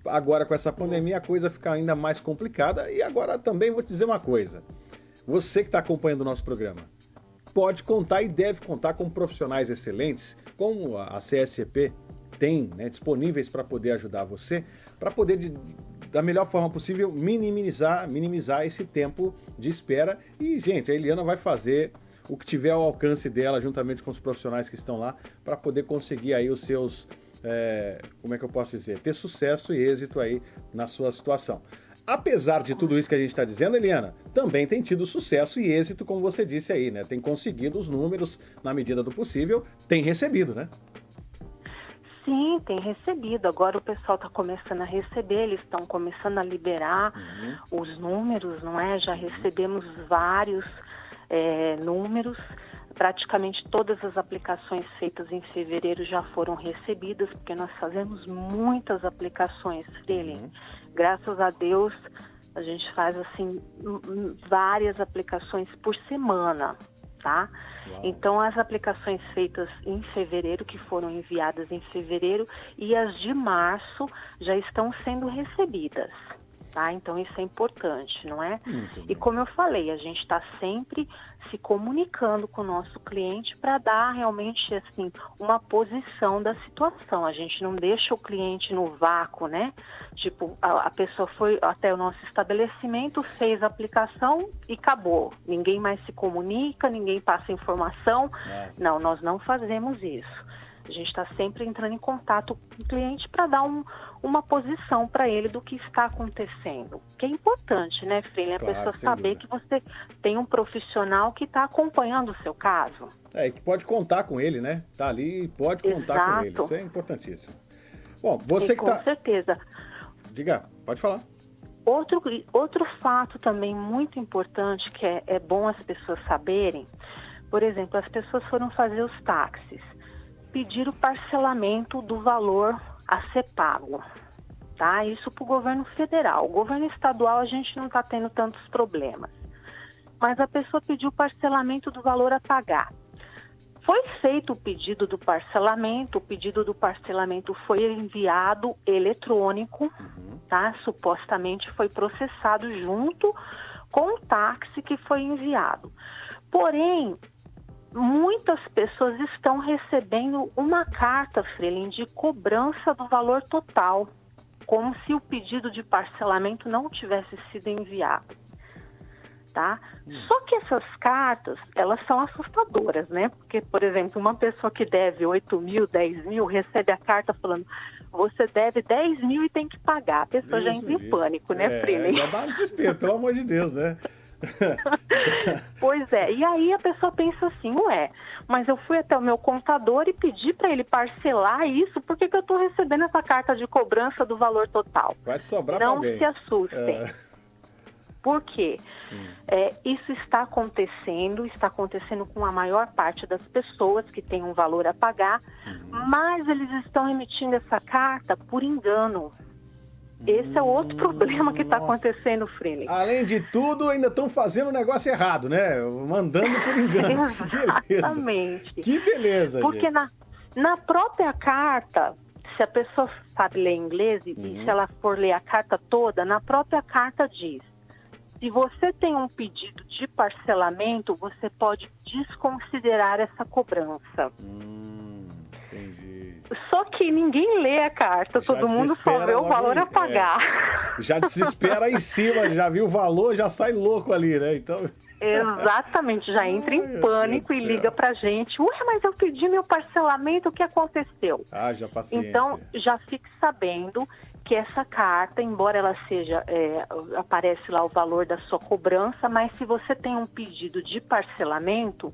Agora com essa pandemia a coisa fica ainda mais complicada e agora também vou te dizer uma coisa. Você que está acompanhando o nosso programa, pode contar e deve contar com profissionais excelentes, como a CSCP tem né, disponíveis para poder ajudar você, para poder, de- da melhor forma possível, minimizar, minimizar esse tempo de espera. E, gente, a Eliana vai fazer o que tiver ao alcance dela, juntamente com os profissionais que estão lá, para poder conseguir aí os seus, é, como é que eu posso dizer, ter sucesso e êxito aí na sua situação. Apesar de tudo isso que a gente está dizendo, Eliana, também tem tido sucesso e êxito, como você disse aí, né? Tem conseguido os números na medida do possível, tem recebido, né? Sim, tem recebido. Agora o pessoal está começando a receber, eles estão começando a liberar os números, não é? Já recebemos vários é, números. Praticamente todas as aplicações feitas em fevereiro já foram recebidas, porque nós fazemos muitas aplicações, Freeling. Graças a Deus, a gente faz assim várias aplicações por semana, tá? Então as aplicações feitas em fevereiro, que foram enviadas em fevereiro, e as de março já estão sendo recebidas. Tá? Então isso é importante, não é? E como eu falei, a gente está sempre se comunicando com o nosso cliente para dar realmente assim uma posição da situação. A gente não deixa o cliente no vácuo, né? Tipo, a, a pessoa foi até o nosso estabelecimento, fez a aplicação e acabou. Ninguém mais se comunica, ninguém passa informação. Não, nós não fazemos isso. A gente está sempre entrando em contato com o cliente para dar um- uma posição para ele do que está acontecendo. Que é importante, né, Freire? A Claro, pessoa saber que você tem um profissional que está acompanhando o seu caso. É, e que pode contar com ele, né? Tá ali e pode contar com ele. Exato. Isso é importantíssimo. Bom, você E que com tá. certeza. Diga, pode falar. Outro, outro fato também muito importante que é, é bom as pessoas saberem, por exemplo, as pessoas foram fazer os táxis, pedir o parcelamento do valor a ser pago, tá? Isso para o governo federal. O governo estadual a gente não está tendo tantos problemas. mas a pessoa pediu parcelamento do valor a pagar. Foi feito o pedido do parcelamento, o pedido do parcelamento foi enviado eletrônico, tá? Supostamente foi processado junto com o táxi que foi enviado. Porém, muitas pessoas estão recebendo uma carta, Freeling, de cobrança do valor total, como se o pedido de parcelamento não tivesse sido enviado tá? Só que essas cartas, elas são assustadoras, né? Porque, por exemplo, uma pessoa que deve 8 mil, 10 mil, recebe a carta falando você deve 10 mil e tem que pagar. A pessoa já entra em pânico, né, É, Freeling? Já dá desespero, pelo amor de Deus, né? Pois é, e aí a pessoa pensa assim, ué, mas eu fui até o meu contador e pedi para ele parcelar isso, por que, que eu estou recebendo essa carta de cobrança do valor total? Vai sobrar Não se assustem. É. Por quê? É, isso está acontecendo, está acontecendo com a maior parte das pessoas que têm um valor a pagar, mas eles estão emitindo essa carta por engano. Esse é outro problema que está acontecendo, Freeling. Além de tudo, ainda estão fazendo o negócio errado, né? Mandando por engano. Beleza. Exatamente. Que beleza, Porque gente. na, na própria carta, se a pessoa sabe ler inglês e Uhum. se ela for ler a carta toda, na própria carta diz: se você tem um pedido de parcelamento, você pode desconsiderar essa cobrança. Hum, entendi. Só que ninguém lê a carta, Já todo mundo só vê o valor a pagar. Já desespera em cima, já viu o valor, já sai louco ali, né? Então. Exatamente, já entra Ai, em pânico e liga pra gente. Ué, mas eu pedi meu parcelamento, o que aconteceu? Ah, já paciência. Então, já fique sabendo que essa carta, embora ela seja, é, aparece lá o valor da sua cobrança, mas se você tem um pedido de parcelamento,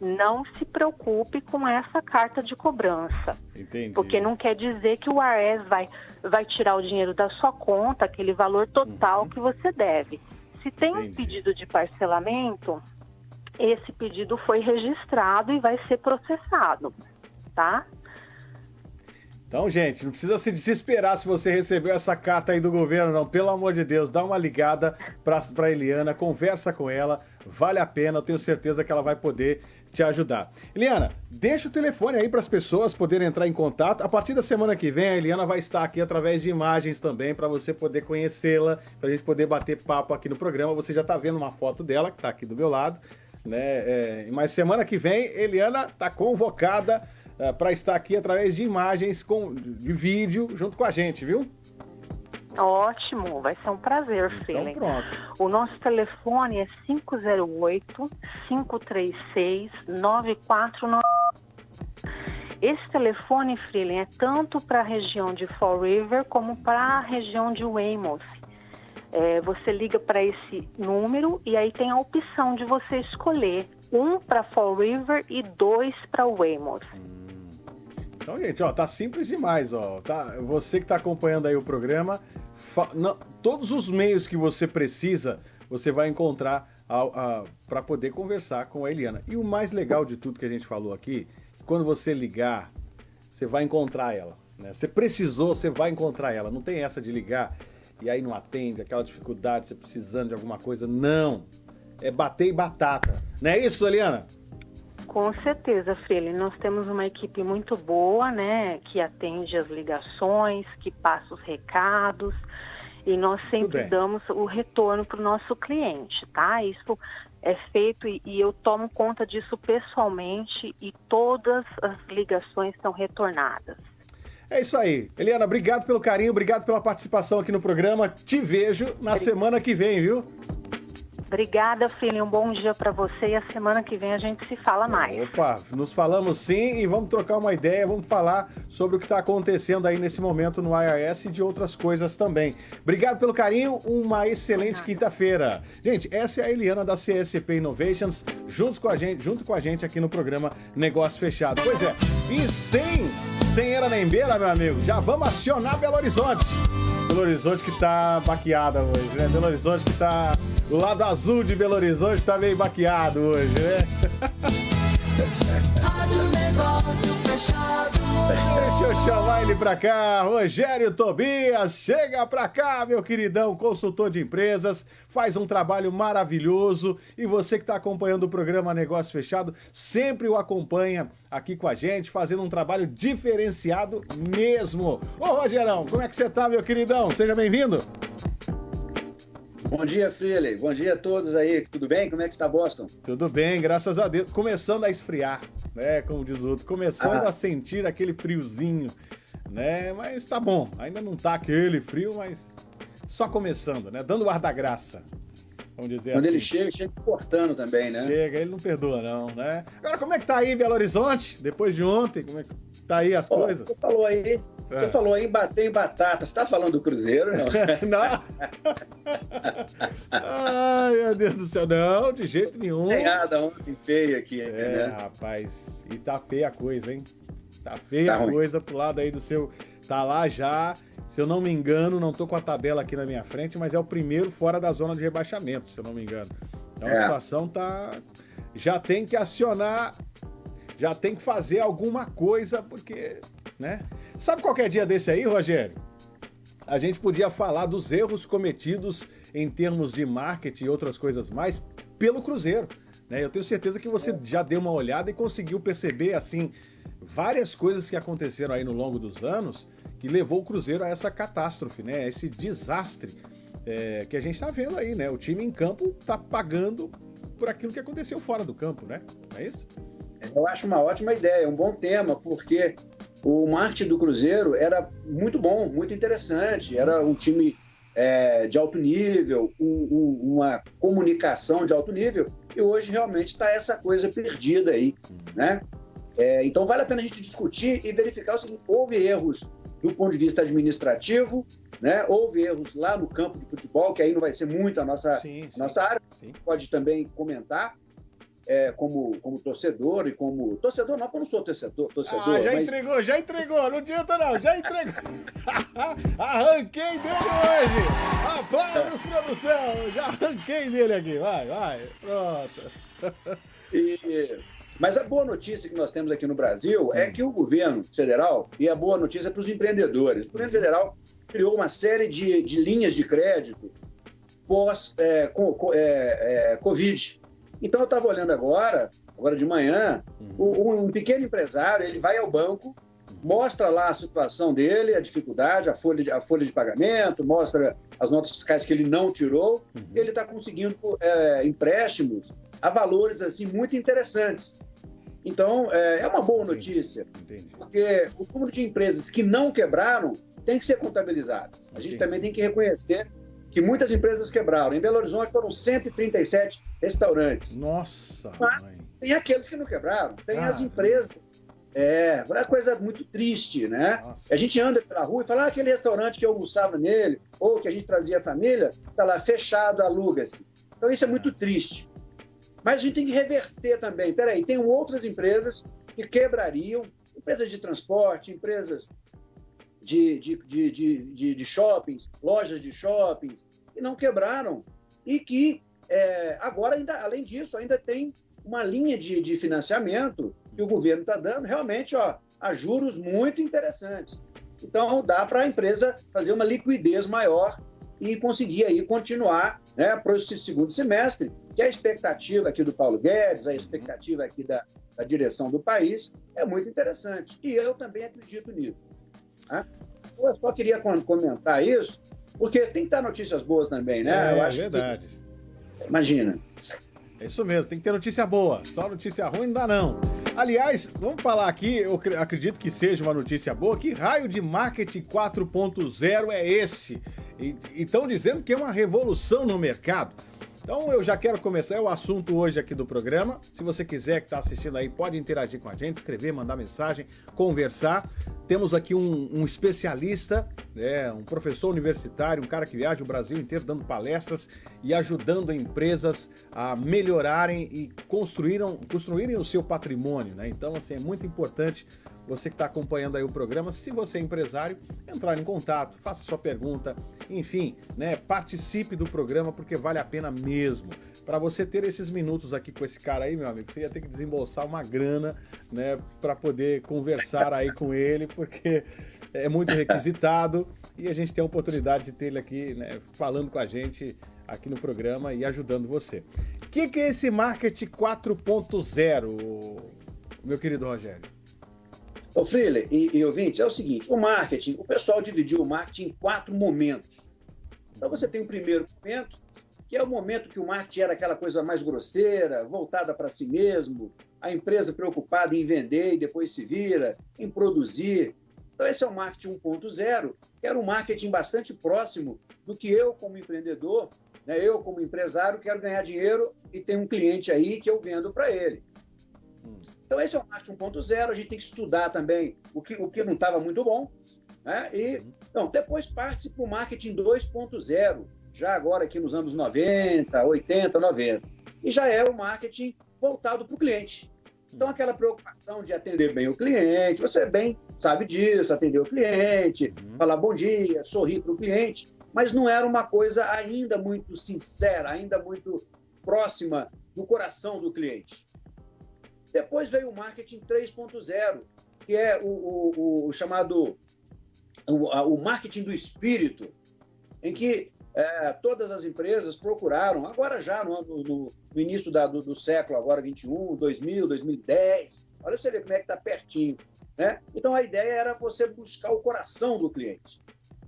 não se preocupe com essa carta de cobrança. Entendi. Porque não quer dizer que o ARES vai, vai tirar o dinheiro da sua conta, aquele valor total que você deve. Se tem um Uhum. Entendi. pedido de parcelamento, esse pedido foi registrado e vai ser processado, tá? Então, gente, não precisa se desesperar se você recebeu essa carta aí do governo, não. Pelo amor de Deus, dá uma ligada pra Eliana, conversa com ela, vale a pena, eu tenho certeza que ela vai poder te ajudar. Eliana, deixa o telefone aí para as pessoas poderem entrar em contato. A partir da semana que vem, a Eliana vai estar aqui através de imagens também, para você poder conhecê-la, para a gente poder bater papo aqui no programa. Você já está vendo uma foto dela, que está aqui do meu lado. Né? É, mas semana que vem, Eliana está convocada para estar aqui através de imagens com, de vídeo junto com a gente, viu? Ótimo, vai ser um prazer, Então pronto. O nosso telefone é 508-536-9490. Esse telefone, Freeling, é tanto para a região de Fall River como para a região de Weymouth. É, você liga para esse número e aí tem a opção de você escolher um para Fall River e dois para Weymouth. Então, gente, ó, tá simples demais, ó. Tá, você que tá acompanhando aí o programa, não- todos os meios que você precisa, você vai encontrar para poder conversar com a Eliana. E o mais legal de tudo que a gente falou aqui, quando você ligar, você vai encontrar ela. Né? Você precisou, você vai encontrar ela. Não tem essa de ligar e aí não atende, aquela dificuldade, você precisando de alguma coisa. Não. É bater e batata. Não é isso, Eliana? Com certeza, Freire. Nós temos uma equipe muito boa, né? Que atende as ligações, que passa os recados. E nós sempre damos o retorno para o nosso cliente, tá? Isso é feito e, e eu tomo conta disso pessoalmente e todas as ligações são retornadas. É isso aí. Eliana, obrigado pelo carinho, obrigado pela participação aqui no programa. Te vejo na semana que vem, viu? Obrigada, Freire. Um bom dia para você e a semana que vem a gente se fala mais. Opa, nos falamos sim e vamos trocar uma ideia, vamos falar sobre o que está acontecendo aí nesse momento no IRS e de outras coisas também. Obrigado pelo carinho, uma excelente quinta-feira. Gente, essa é a Eliana da CSP Innovations, junto com a gente, junto com a gente aqui no programa Negócio Fechado. Pois é, e sem, sem era nem beira, meu amigo, já vamos acionar Belo Horizonte. Belo Horizonte que tá baqueada hoje, né? Belo Horizonte que tá. O lado azul de Belo Horizonte tá meio baqueado hoje, né? Deixa eu chamar ele pra cá, Rogério Tobias, chega pra cá, meu queridão, consultor de empresas, faz um trabalho maravilhoso e você que tá acompanhando o programa Negócio Fechado, sempre o acompanha aqui com a gente, fazendo um trabalho diferenciado mesmo. Ô Rogerão, como é que você tá, meu queridão? Seja bem-vindo. Bom dia, Freely. Bom dia a todos aí. Tudo bem? Como é que está Boston? Tudo bem, graças a Deus. Começando a esfriar, né? Como diz o outro, começando Ah. a sentir aquele friozinho, né? Mas tá bom, ainda não tá aquele frio, mas só começando, né? Dando o ar da graça. Vamos dizer Quando assim. ele chega, chega cortando também, né? Chega, ele não perdoa, não, né? Agora, como é que tá aí Belo Horizonte? Depois de ontem, como é que tá aí as Ó, coisas? Você falou aí, É. você falou aí em bater em batata. Você tá falando do Cruzeiro, não? não. Ai, meu Deus do céu, não, de jeito nenhum. Nada ontem feio aqui, É, né? rapaz, e tá feia a coisa, hein? Tá feia Tá a ruim. coisa pro lado aí do seu. Tá lá já, se eu não me engano, não tô com a tabela aqui na minha frente, mas é o primeiro fora da zona de rebaixamento, se eu não me engano. Então a É. situação tá. Já tem que acionar, já tem que fazer alguma coisa, porque, né? Sabe qualquer dia desse aí, Rogério? A gente podia falar dos erros cometidos em termos de marketing e outras coisas mais pelo Cruzeiro. né? Eu tenho certeza que você já deu uma olhada e conseguiu perceber assim várias coisas que aconteceram aí no longo dos anos que levou o Cruzeiro a essa catástrofe, né? Esse desastre é, que a gente tá vendo aí, né? O time em campo tá pagando por aquilo que aconteceu fora do campo, né? Não é isso? Eu acho uma ótima ideia, um bom tema, porque o marketing do Cruzeiro era muito bom, muito interessante. Era um time é, de alto nível, um- um- uma comunicação de alto nível, e hoje realmente está essa coisa perdida aí, né? É, então vale a pena a gente discutir e verificar seguinte: houve erros do ponto de vista administrativo, né? Houve erros lá no campo de futebol, que aí não vai ser muito a nossa, Sim, a nossa área, pode também comentar. É, como, como torcedor e como. Torcedor não, porque eu não sou torcedor, torcedor Ah, já mas entregou, já entregou, não adianta não, já entregou. arranquei dele hoje. Aplausos, produção, já arranquei dele aqui, vai, vai, pronto. E- mas a boa notícia que nós temos aqui no Brasil é que o governo federal, e a boa notícia para os empreendedores, o governo federal criou uma série de, de linhas de crédito pós é, é, é, Covid. Então eu estava olhando agora, agora de manhã, o- um pequeno empresário, ele vai ao banco, mostra lá a situação dele, a dificuldade, a folha de, a folha de pagamento, mostra as notas fiscais que ele não tirou, ele está conseguindo é, empréstimos a valores assim muito interessantes. Então, é, é uma boa notícia, porque o número de empresas que não quebraram tem que ser contabilizadas. A gente também tem que reconhecer que muitas empresas quebraram. Em Belo Horizonte foram 137 restaurantes. Nossa, Mas tem aqueles que não quebraram, tem as Caramba. empresas. É, é uma coisa muito triste, né? A gente anda pela rua e fala, ah, aquele restaurante que eu almoçava nele, ou que a gente trazia a família, está lá fechado, aluga-se. Então isso é muito triste. Mas a gente tem que reverter também. Peraí, tem outras empresas que quebrariam, empresas de transporte, empresas de, de, de, de, shoppings, lojas de shoppings, que não quebraram. E que é, agora, ainda, além disso, ainda tem uma linha de, de financiamento que o governo está dando, realmente, ó, a juros muito interessantes. Então, dá para a empresa fazer uma liquidez maior e conseguir aí continuar né, para esse segundo semestre, que a expectativa aqui do Paulo Guedes, a expectativa aqui da, da direção do país é muito interessante. E eu também acredito nisso. Tá? Eu só queria com- comentar isso, porque tem que dar notícias boas também, né? É, eu acho verdade. Que, imagina. É isso mesmo, tem que ter notícia boa. Só notícia ruim não dá, não. Aliás, vamos falar aqui, eu cre- acredito que seja uma notícia boa. Que raio de marketing 4.0 é esse? E estão dizendo que é uma revolução no mercado. Então eu já quero começar, é o assunto hoje aqui do programa. Se você quiser que está assistindo aí, pode interagir com a gente, escrever, mandar mensagem, conversar. Temos aqui um, um especialista, né, um professor universitário, um cara que viaja o Brasil inteiro dando palestras e ajudando empresas a melhorarem e construíram, construírem o seu patrimônio. Né? Então, assim, é muito importante você que está acompanhando aí o programa, se você é empresário, entrar em contato, faça sua pergunta, enfim, né, participe do programa porque vale a pena mesmo. Para você ter esses minutos aqui com esse cara aí, meu amigo, você ia ter que desembolsar uma grana, né, para poder conversar aí com ele, porque é muito requisitado e a gente tem a oportunidade de ter ele aqui, né, falando com a gente aqui no programa e ajudando você. O que, que é esse marketing 4.0, meu querido Rogério? Ô, Freeler e, e ouvinte, é o seguinte: o marketing, o pessoal dividiu o marketing em quatro momentos. Então você tem o primeiro momento, que é o momento que o marketing era aquela coisa mais grosseira, voltada para si mesmo, a empresa preocupada em vender e depois se vira, em produzir. Então esse é o marketing 1.0, que era um marketing bastante próximo do que eu, como empreendedor, né, eu, como empresário, quero ganhar dinheiro e tem um cliente aí que eu vendo para ele. Então, esse é o marketing 1.0. A gente tem que estudar também o que, o que não estava muito bom. Né? E, então, depois parte para o marketing 2.0, já agora aqui nos anos 90, 80, 90. E já é o marketing voltado para o cliente. Então, aquela preocupação de atender bem o cliente, você bem sabe disso, atender o cliente, uhum. falar bom dia, sorrir para o cliente, mas não era uma coisa ainda muito sincera, ainda muito próxima do coração do cliente. Depois veio o marketing 3.0, que é o, o, o chamado o, o, marketing do espírito, em que é, todas as empresas procuraram, agora já no, no, no início da, do, do, século, agora 21, 2000, 2010, olha você ver como é que está pertinho. Né? Então a ideia era você buscar o coração do cliente.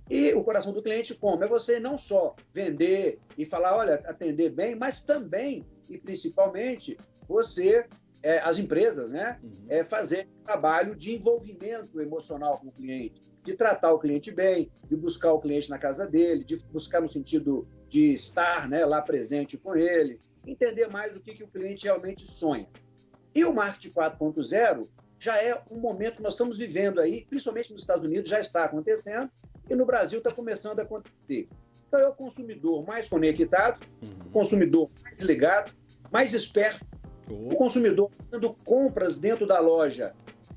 E o coração do cliente como? É você não só vender e falar, olha, atender bem, mas também e principalmente você é, as empresas, né, uhum. é, fazer trabalho de envolvimento emocional com o cliente, de tratar o cliente bem, de buscar o cliente na casa dele, de buscar no sentido de estar né, lá presente com ele, entender mais o que, que o cliente realmente sonha. E o marketing 4.0 já é um momento que nós estamos vivendo aí, principalmente nos Estados Unidos, já está acontecendo, e no Brasil está começando a acontecer. Então é o consumidor mais conectado, uhum. o consumidor mais ligado, mais esperto, o consumidor fazendo compras dentro da loja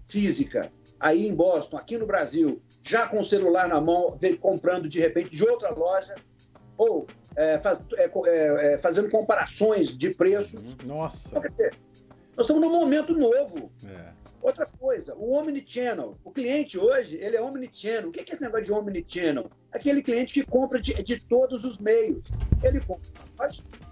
física, aí em Boston, aqui no Brasil, já com o celular na mão, comprando de repente de outra loja, ou é, faz, é, é, é, fazendo comparações de preços. Nossa! Então, quer dizer, nós estamos num momento novo. É. Outra coisa, o Omnichannel. O cliente hoje, ele é Omnichannel. O que é esse negócio de Omnichannel? Aquele cliente que compra de, de todos os meios. Ele compra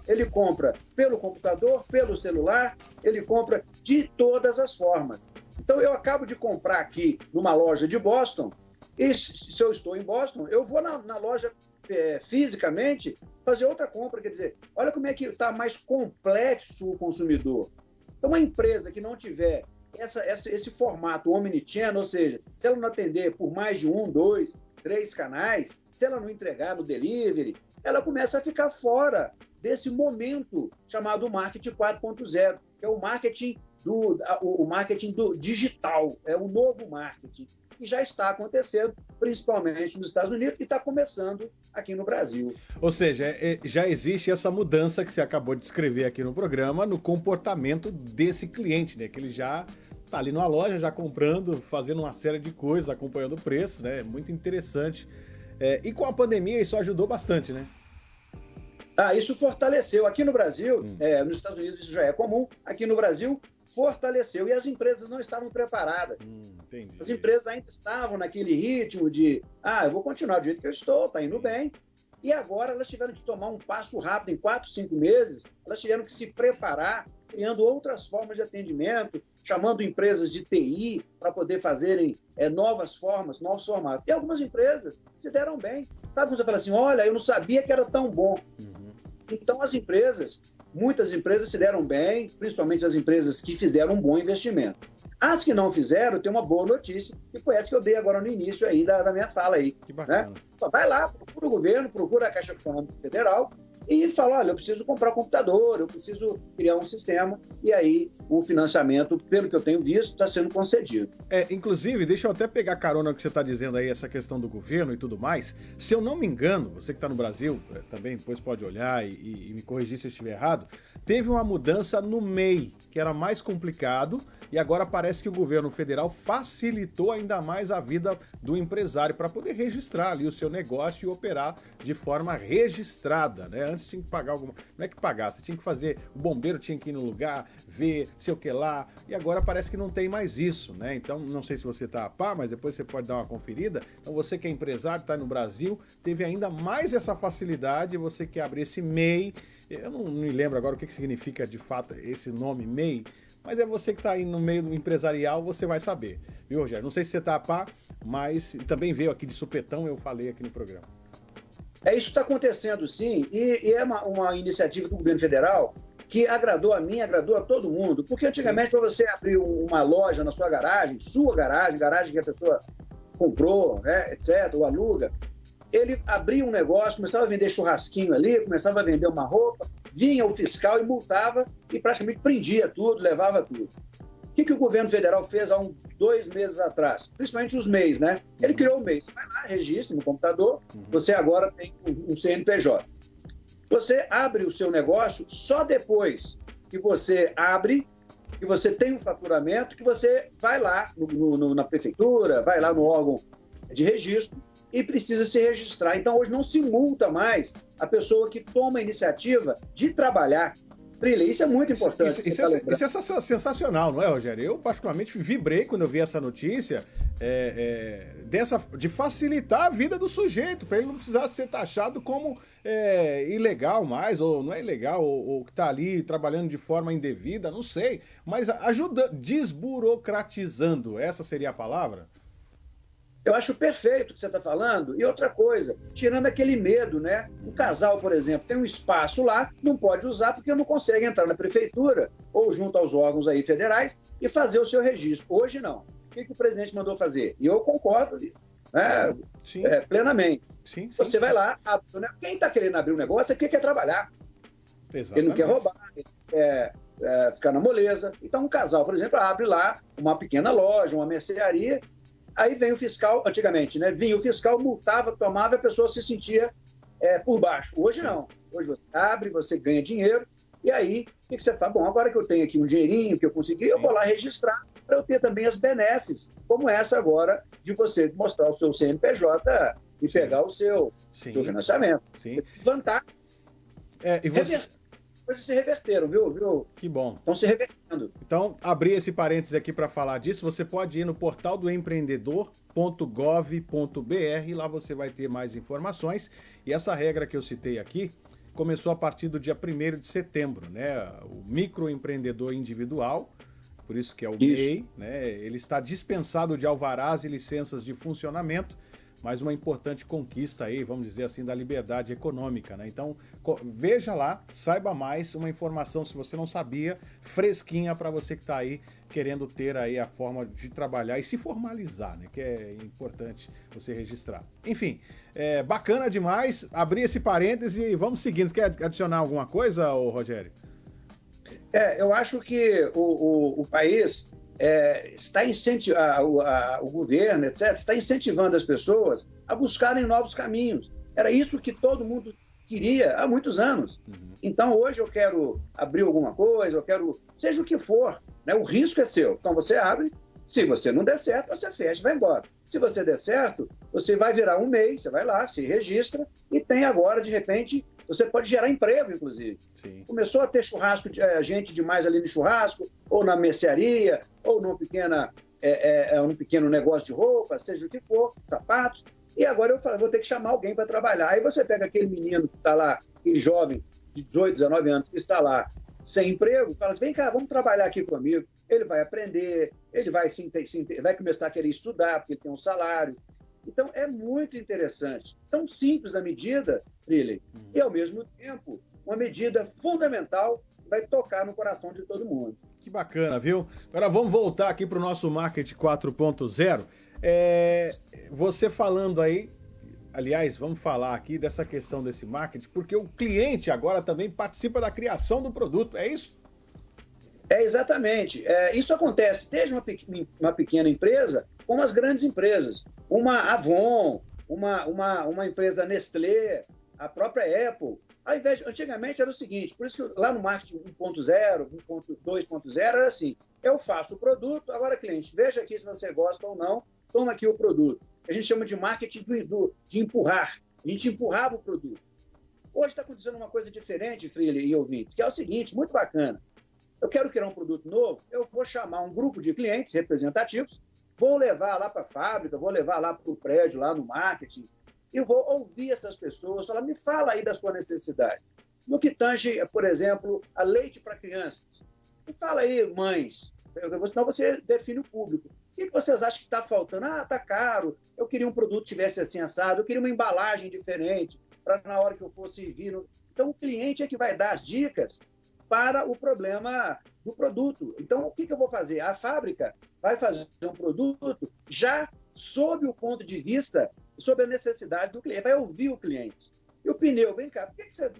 ele compra pelo computador, pelo celular, ele compra de todas as formas. Então, eu acabo de comprar aqui numa loja de Boston, e se eu estou em Boston, eu vou na, na loja é, fisicamente fazer outra compra. Quer dizer, olha como é que está mais complexo o consumidor. Então, uma empresa que não tiver essa, essa, esse formato omnichannel, ou seja, se ela não atender por mais de um, dois, três canais, se ela não entregar no delivery, ela começa a ficar fora desse momento chamado marketing 4.0, que é o marketing do o marketing do digital, é o novo marketing que já está acontecendo, principalmente nos Estados Unidos e está começando aqui no Brasil. Ou seja, é, é, já existe essa mudança que você acabou de descrever aqui no programa no comportamento desse cliente, né? Que ele já está ali numa loja, já comprando, fazendo uma série de coisas, acompanhando o preço, né? Muito interessante. É, e com a pandemia isso ajudou bastante, né? Ah, isso fortaleceu. Aqui no Brasil, hum. é, nos Estados Unidos isso já é comum, aqui no Brasil fortaleceu e as empresas não estavam preparadas. Hum, as empresas ainda estavam naquele ritmo de, ah, eu vou continuar do jeito que eu estou, está indo bem. E agora elas tiveram que tomar um passo rápido, em quatro, cinco meses, elas tiveram que se preparar, criando outras formas de atendimento, chamando empresas de TI para poder fazerem é, novas formas, novos formatos. E algumas empresas se deram bem. Sabe quando você fala assim, olha, eu não sabia que era tão bom. Uhum. Então, as empresas, muitas empresas se deram bem, principalmente as empresas que fizeram um bom investimento. As que não fizeram, tem uma boa notícia, e foi essa que eu dei agora no início aí da, da minha fala aí. Que bacana. Né? Vai lá, procura o governo, procura a Caixa Econômica Federal, e fala, olha, eu preciso comprar um computador, eu preciso criar um sistema, e aí o financiamento, pelo que eu tenho visto, está sendo concedido. É, inclusive, deixa eu até pegar carona que você está dizendo aí, essa questão do governo e tudo mais. Se eu não me engano, você que está no Brasil, é, também depois pode olhar e, e me corrigir se eu estiver errado, teve uma mudança no MEI, que era mais complicado, E agora parece que o governo federal facilitou ainda mais a vida do empresário para poder registrar ali o seu negócio e operar de forma registrada, né? Antes tinha que pagar alguma. Não é que pagar, você tinha que fazer. O bombeiro tinha que ir no lugar, ver, sei o que lá. E agora parece que não tem mais isso, né? Então, não sei se você tá a par, mas depois você pode dar uma conferida. Então, você que é empresário, está no Brasil, teve ainda mais essa facilidade. Você que abrir esse MEI. Eu não me lembro agora o que, que significa de fato esse nome MEI, mas é você que está aí no meio do empresarial, você vai saber. Viu, Rogério? Não sei se você está a par, mas também veio aqui de supetão, eu falei aqui no programa. É, isso está acontecendo sim, e, e é uma, uma, iniciativa do governo federal que agradou a mim, agradou a todo mundo. Porque antigamente, para você abrir uma loja na sua garagem, sua garagem, garagem que a pessoa comprou, né, etc., ou aluga, ele abria um negócio, começava a vender churrasquinho ali, começava a vender uma roupa, vinha o fiscal e multava e praticamente prendia tudo, levava tudo. O que, que o governo federal fez há uns dois meses atrás? Principalmente os MEIs, né? Ele criou o MEI. Você vai lá, registra no computador, uhum. você agora tem um CNPJ. Você abre o seu negócio só depois que você abre, que você tem um faturamento, que você vai lá no, no, na prefeitura, vai lá no órgão de registro e precisa se registrar. Então, hoje não se multa mais a pessoa que toma a iniciativa de trabalhar. Trilha, isso é muito importante. Isso, isso, é, isso, é, sensacional, não é, Rogério? Eu, particularmente, vibrei quando eu vi essa notícia é, é, dessa, de facilitar a vida do sujeito, para ele não precisar ser taxado como é, ilegal mais, ou não é ilegal, ou, ou que está ali trabalhando de forma indevida, não sei. Mas ajuda, desburocratizando, essa seria a palavra? Eu acho perfeito o que você está falando. E outra coisa, tirando aquele medo, né? Um casal, por exemplo, tem um espaço lá, não pode usar porque não consegue entrar na prefeitura ou junto aos órgãos aí federais e fazer o seu registro. Hoje não. O que, que o presidente mandou fazer? E eu concordo né, é, plenamente. Sim, sim. Você vai lá, abre, né? quem está querendo abrir um negócio é quem quer trabalhar. Exatamente. Ele não quer roubar, ele quer é, ficar na moleza. Então, um casal, por exemplo, abre lá uma pequena loja, uma mercearia Aí vem o fiscal, antigamente, né? Vinha o fiscal, multava, tomava, a pessoa se sentia é, por baixo. Hoje não. Hoje você abre, você ganha dinheiro, e aí o que você faz? Bom, agora que eu tenho aqui um dinheirinho que eu consegui, eu vou lá registrar para eu ter também as benesses, como essa agora de você mostrar o seu CNPJ e Sim. pegar o seu, seu financiamento. Sim. Vantagem. É, e você coisas se reverteram, viu? viu? Que bom. Estão se revertendo. Então, abrir esse parênteses aqui para falar disso, você pode ir no portal do empreendedor.gov.br, lá você vai ter mais informações. E essa regra que eu citei aqui começou a partir do dia 1 de setembro, né? O microempreendedor individual, por isso que é o MEI, né? Ele está dispensado de alvarás e licenças de funcionamento mas uma importante conquista aí, vamos dizer assim, da liberdade econômica, né? Então, veja lá, saiba mais, uma informação, se você não sabia, fresquinha para você que está aí querendo ter aí a forma de trabalhar e se formalizar, né? Que é importante você registrar. Enfim, é bacana demais, abrir esse parêntese e vamos seguindo. Quer adicionar alguma coisa, Rogério? É, eu acho que o, o, o país é, está incentivando, o governo, etc., está incentivando as pessoas a buscarem novos caminhos. Era isso que todo mundo queria há muitos anos. Uhum. Então, hoje eu quero abrir alguma coisa, eu quero, seja o que for, né? o risco é seu. Então, você abre, se você não der certo, você fecha e vai embora. Se você der certo, você vai virar um mês, você vai lá, se registra e tem agora, de repente, você pode gerar emprego, inclusive. Sim. Começou a ter churrasco, é, gente demais ali no churrasco, ou na mercearia, ou num, pequena, é, é, um pequeno negócio de roupa, seja o que for, sapatos. E agora eu falo, vou ter que chamar alguém para trabalhar. Aí você pega aquele menino que está lá, aquele jovem de 18, 19 anos, que está lá sem emprego, fala assim, vem cá, vamos trabalhar aqui comigo. Ele vai aprender, ele vai, se, vai começar a querer estudar, porque ele tem um salário. Então, é muito interessante. Tão simples a medida, Triley, uhum. e ao mesmo tempo, uma medida fundamental que vai tocar no coração de todo mundo. Que bacana, viu? Agora vamos voltar aqui para o nosso Market 4.0. É, você falando aí, aliás, vamos falar aqui dessa questão desse marketing, porque o cliente agora também participa da criação do produto, é isso? É exatamente. É, isso acontece desde uma, uma pequena empresa como as grandes empresas. Uma Avon, uma, uma, uma empresa Nestlé, a própria Apple. Ao invés, antigamente era o seguinte, por isso que lá no marketing 1.0, 1.2.0 era assim, Eu faço o produto, agora cliente, veja aqui se você gosta ou não, toma aqui o produto. A gente chama de marketing do, do, de empurrar. A gente empurrava o produto. Hoje está acontecendo uma coisa diferente, Freely e ouvintes, que é o seguinte, muito bacana. Eu quero criar um produto novo, eu vou chamar um grupo de clientes representativos, vou levar lá para a fábrica, vou levar lá para o prédio, lá no marketing, e vou ouvir essas pessoas, falar, me fala aí da sua necessidade. No que tange, por exemplo, a leite para crianças. Me fala aí, mães, senão você define o público. O que vocês acham que está faltando? Ah, está caro, eu queria um produto que tivesse assim assado, eu queria uma embalagem diferente, para na hora que eu fosse vir. Então, o cliente é que vai dar as dicas para o problema do produto. Então, o que, que eu vou fazer? A fábrica vai fazer um produto já sob o ponto de vista, sobre a necessidade do cliente, vai ouvir o cliente. E o pneu, vem cá, por que, que você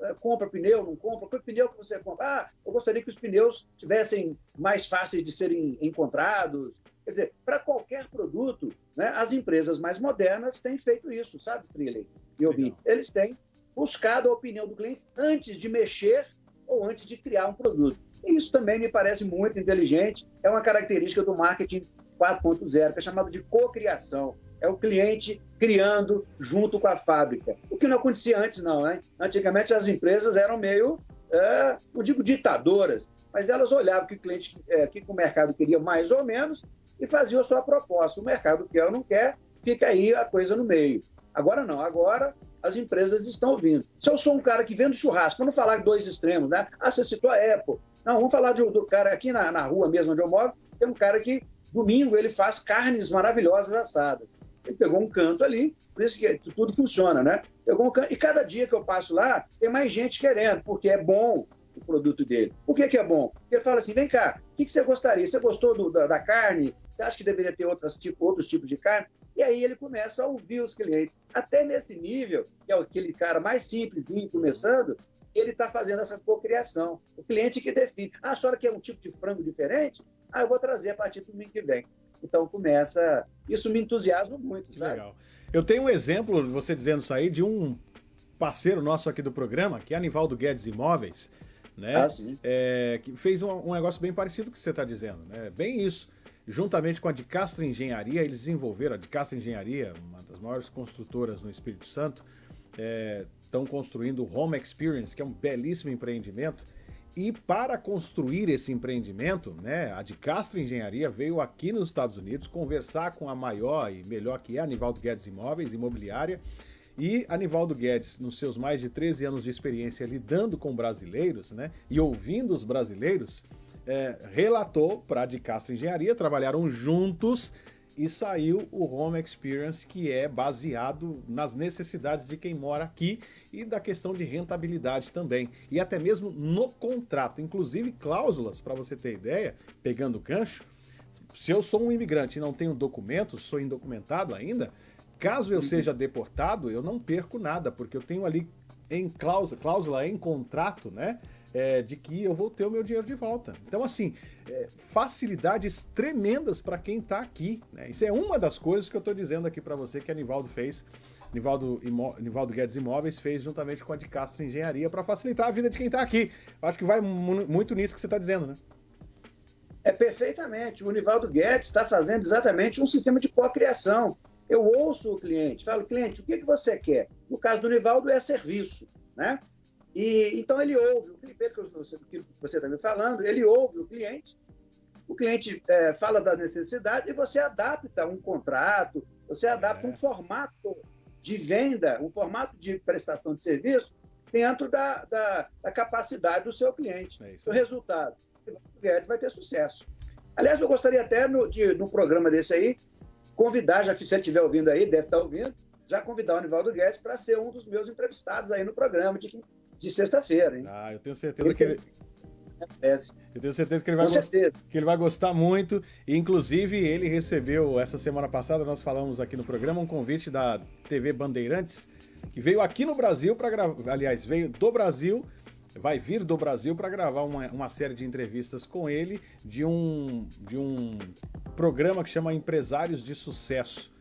eh, compra pneu, não compra? Qual pneu que você compra? Ah, eu gostaria que os pneus tivessem mais fáceis de serem encontrados. Quer dizer, para qualquer produto, né, as empresas mais modernas têm feito isso, sabe, Triley e ouvintes? Eles têm buscado a opinião do cliente antes de mexer ou antes de criar um produto. E isso também me parece muito inteligente, é uma característica do marketing 4.0, que é chamado de cocriação. É o cliente criando junto com a fábrica. O que não acontecia antes, não, né? Antigamente as empresas eram meio, é, digo ditadoras, mas elas olhavam que o cliente, é, que o mercado queria mais ou menos e faziam a sua proposta. O mercado quer ou não quer, fica aí a coisa no meio. Agora não, agora as empresas estão vindo. Se eu sou um cara que vende churrasco, para não falar dois extremos, né? Ah, você citou a Apple. Não, vamos falar do, do cara aqui na, na rua mesmo onde eu moro, tem um cara que domingo ele faz carnes maravilhosas assadas. Ele pegou um canto ali, por isso que tudo funciona, né? Pegou um canto, e cada dia que eu passo lá, tem mais gente querendo, porque é bom o produto dele. Por que, que é bom? Porque ele fala assim: vem cá, o que, que você gostaria? Você gostou do, da, da, carne? Você acha que deveria ter outras, tipo, outros tipos de carne? E aí ele começa a ouvir os clientes. Até nesse nível, que é aquele cara mais simplesinho começando, ele está fazendo essa cocriação. O cliente que define. Ah, a senhora quer um tipo de frango diferente? Ah, eu vou trazer a partir do domingo que vem. Então começa. Isso me entusiasma muito, sabe? Legal. Eu tenho um exemplo, você dizendo isso aí, de um parceiro nosso aqui do programa, que é Anivaldo Guedes Imóveis, né? Ah, sim. É, que fez um, um, negócio bem parecido com o que você está dizendo, né? Bem isso. Juntamente com a de Castro Engenharia, eles desenvolveram a de Castro Engenharia, uma das maiores construtoras no Espírito Santo, estão é, construindo o Home Experience, que é um belíssimo empreendimento. E para construir esse empreendimento, né, a de Castro Engenharia veio aqui nos Estados Unidos conversar com a maior e melhor que é a Nivaldo Guedes Imóveis, imobiliária, e Anivaldo Guedes, nos seus mais de 13 anos de experiência lidando com brasileiros né, e ouvindo os brasileiros, é, relatou para a de Castro Engenharia, trabalharam juntos e saiu o Home Experience, que é baseado nas necessidades de quem mora aqui e da questão de rentabilidade também. E até mesmo no contrato, inclusive cláusulas, para você ter ideia, pegando o gancho, se eu sou um imigrante e não tenho documentos, sou indocumentado ainda, caso eu uhum. seja deportado, eu não perco nada, porque eu tenho ali em cláusula, cláusula em contrato, né? É, de que eu vou ter o meu dinheiro de volta. Então, assim, é, facilidades tremendas para quem está aqui. Né? Isso é uma das coisas que eu estou dizendo aqui para você que a Nivaldo fez. Nivaldo, Imó, Nivaldo Guedes Imóveis fez juntamente com a de Castro Engenharia para facilitar a vida de quem está aqui. Acho que vai muito nisso que você está dizendo, né? É perfeitamente. O Nivaldo Guedes está fazendo exatamente um sistema de co-criação. Eu ouço o cliente, falo, cliente, o que, que você quer? No caso do Nivaldo, é serviço. Né? E, então ele ouve o cliente, que você, que você está me falando, ele ouve o cliente, o cliente é, fala da necessidade e você adapta um contrato, você adapta é. um formato de venda, um formato de prestação de serviço dentro da, da, da capacidade do seu cliente. É o resultado, o Guedes vai ter sucesso. Aliás, eu gostaria até no, de, no programa desse aí, convidar, já se você estiver ouvindo aí, deve estar ouvindo, já convidar o Nivaldo Guedes para ser um dos meus entrevistados aí no programa de de sexta-feira, hein? Ah, eu tenho certeza que ele. Eu tenho certeza que ele, vai gostar, que ele vai gostar muito. E, inclusive, ele recebeu, essa semana passada, nós falamos aqui no programa, um convite da TV Bandeirantes, que veio aqui no Brasil para gravar. Aliás, veio do Brasil, vai vir do Brasil para gravar uma, uma série de entrevistas com ele de um, de um programa que chama Empresários de Sucesso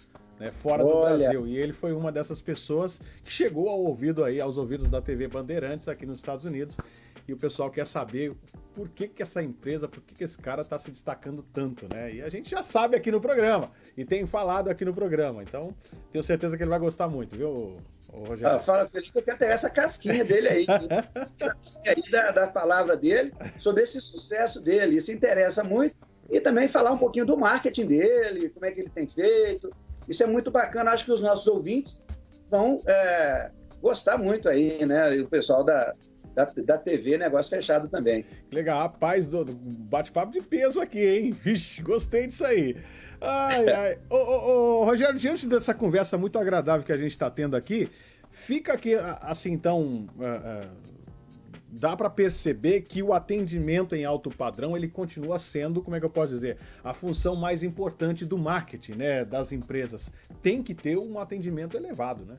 né, fora Olha. do Brasil. E ele foi uma dessas pessoas que chegou ao ouvido aí, aos ouvidos da TV Bandeirantes aqui nos Estados Unidos. e o pessoal quer saber por que, que essa empresa, por que, que esse cara está se destacando tanto, né? E a gente já sabe aqui no programa, e tem falado aqui no programa, então tenho certeza que ele vai gostar muito, viu, Rogério? Ah, fala com ele que eu quero pegar essa casquinha dele aí, casquinha aí da, da palavra dele, sobre esse sucesso dele, isso interessa muito, e também falar um pouquinho do marketing dele, como é que ele tem feito, isso é muito bacana, acho que os nossos ouvintes vão é, gostar muito aí, né, e o pessoal da, da, da TV, negócio fechado também. Legal, rapaz, do, do bate-papo de peso aqui, hein? Vixe, gostei disso aí. Ai, ai. Ô, ô, ô, Rogério, diante dessa conversa muito agradável que a gente está tendo aqui, fica aqui, assim, então. Dá para perceber que o atendimento em alto padrão ele continua sendo, como é que eu posso dizer, a função mais importante do marketing, né, das empresas. Tem que ter um atendimento elevado, né?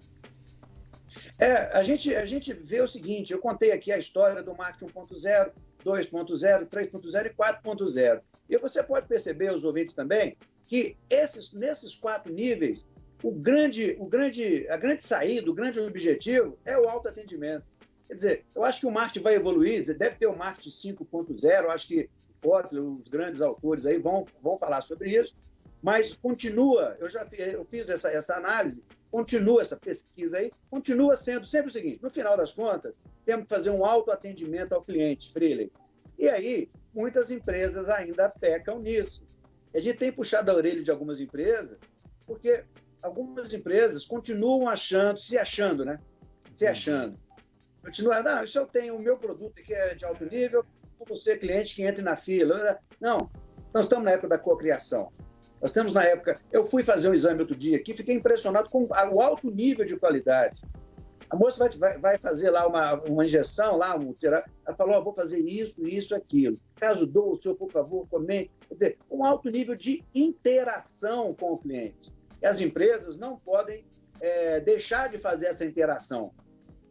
É, a gente, a gente vê o seguinte: eu contei aqui a história do marketing 1.0, 2.0, 3.0 e 4.0. E você pode perceber, os ouvintes também, que esses, nesses quatro níveis, o grande, o grande, a grande saída, o grande objetivo é o autoatendimento. Quer dizer, eu acho que o marketing vai evoluir, deve ter o marketing 5.0, acho que Kotler, os grandes autores aí vão, vão falar sobre isso, mas continua, eu já eu fiz essa, essa análise, continua essa pesquisa aí, continua sendo sempre o seguinte: no final das contas, temos que fazer um autoatendimento ao cliente, Freely. E aí, muitas empresas ainda pecam nisso. A gente tem puxado a orelha de algumas empresas, porque algumas empresas continuam achando, se achando, né? Se achando. Continuam, não, se eu tenho o meu produto que é de alto nível, você, cliente, que entre na fila. Não, nós estamos na época da cocriação. Nós temos na época, eu fui fazer um exame outro dia aqui, fiquei impressionado com o alto nível de qualidade. A moça vai, vai, fazer lá uma, uma injeção, lá, um, ela falou, oh, vou fazer isso, isso, aquilo. Caso dou, o senhor, por favor, comente. Quer dizer, um alto nível de interação com o cliente. E as empresas não podem é, deixar de fazer essa interação.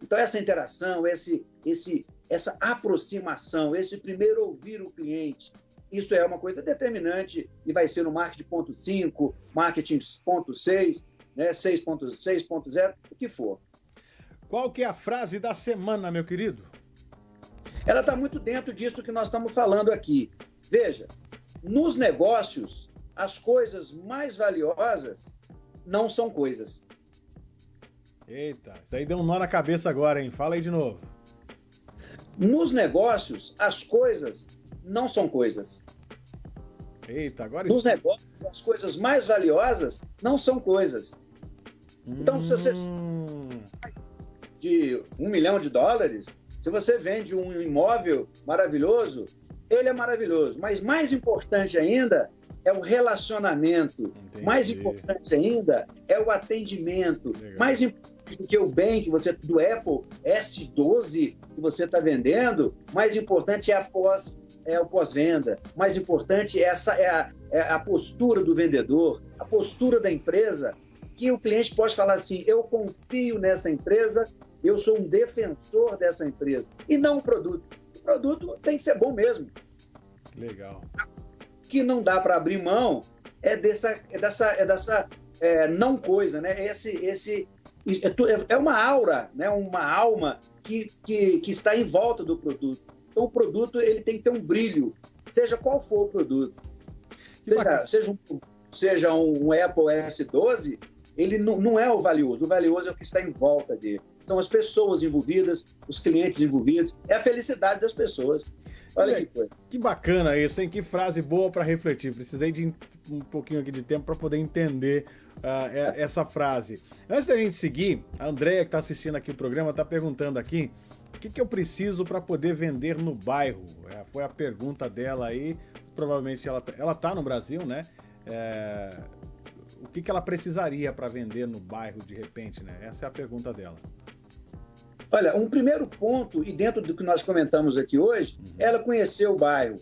Então, essa interação, esse, esse, essa aproximação, esse primeiro ouvir o cliente, isso é uma coisa determinante e vai ser no marketing ponto 5, marketing ponto 6, né, 6.6.0, o que for. Qual que é a frase da semana, meu querido? Ela está muito dentro disso que nós estamos falando aqui. Veja, nos negócios, as coisas mais valiosas não são coisas. Eita, isso aí deu um nó na cabeça agora, hein? Fala aí de novo. Nos negócios, as coisas não são coisas. Eita, agora Nos negócios, as coisas mais valiosas não são coisas. Então, hum... se você Hum. de um milhão de dólares, se você vende um imóvel maravilhoso, ele é maravilhoso. Mas mais importante ainda é o relacionamento. Entendi. Mais importante ainda é o atendimento. Legal. Mais importante que o bem que você do Apple S12 que você está vendendo, mais importante é a pós é o pós-venda. Mais importante essa é a, é a postura do vendedor, a postura da empresa, que o cliente pode falar assim: eu confio nessa empresa, eu sou um defensor dessa empresa, e não o produto. O produto tem que ser bom mesmo. Legal. O que não dá para abrir mão é dessa, é dessa, é dessa é, não coisa, né? Esse, esse é é- é uma aura, né? Uma alma que, que, que está em volta do produto. Então, o produto ele tem que ter um brilho, seja qual for o produto. Seja, seja, um, seja um Apple S12, ele não, não é o valioso. O valioso é o que está em volta dele. São as pessoas envolvidas, os clientes envolvidos, é a felicidade das pessoas. Olha que coisa. Que bacana isso, hein? Que frase boa para refletir. Precisei de um pouquinho aqui de tempo para poder entender e- essa frase. Antes da gente seguir, a Andrea que está assistindo aqui o programa está perguntando aqui o que, que eu preciso para poder vender no bairro. É, foi a pergunta dela aí. Provavelmente ela, tá- ela tá no Brasil, né? É, o que, que ela precisaria para vender no bairro de repente, né? Essa é a pergunta dela. Olha, um primeiro ponto, e dentro do que nós comentamos aqui hoje, é ela conhecer o bairro.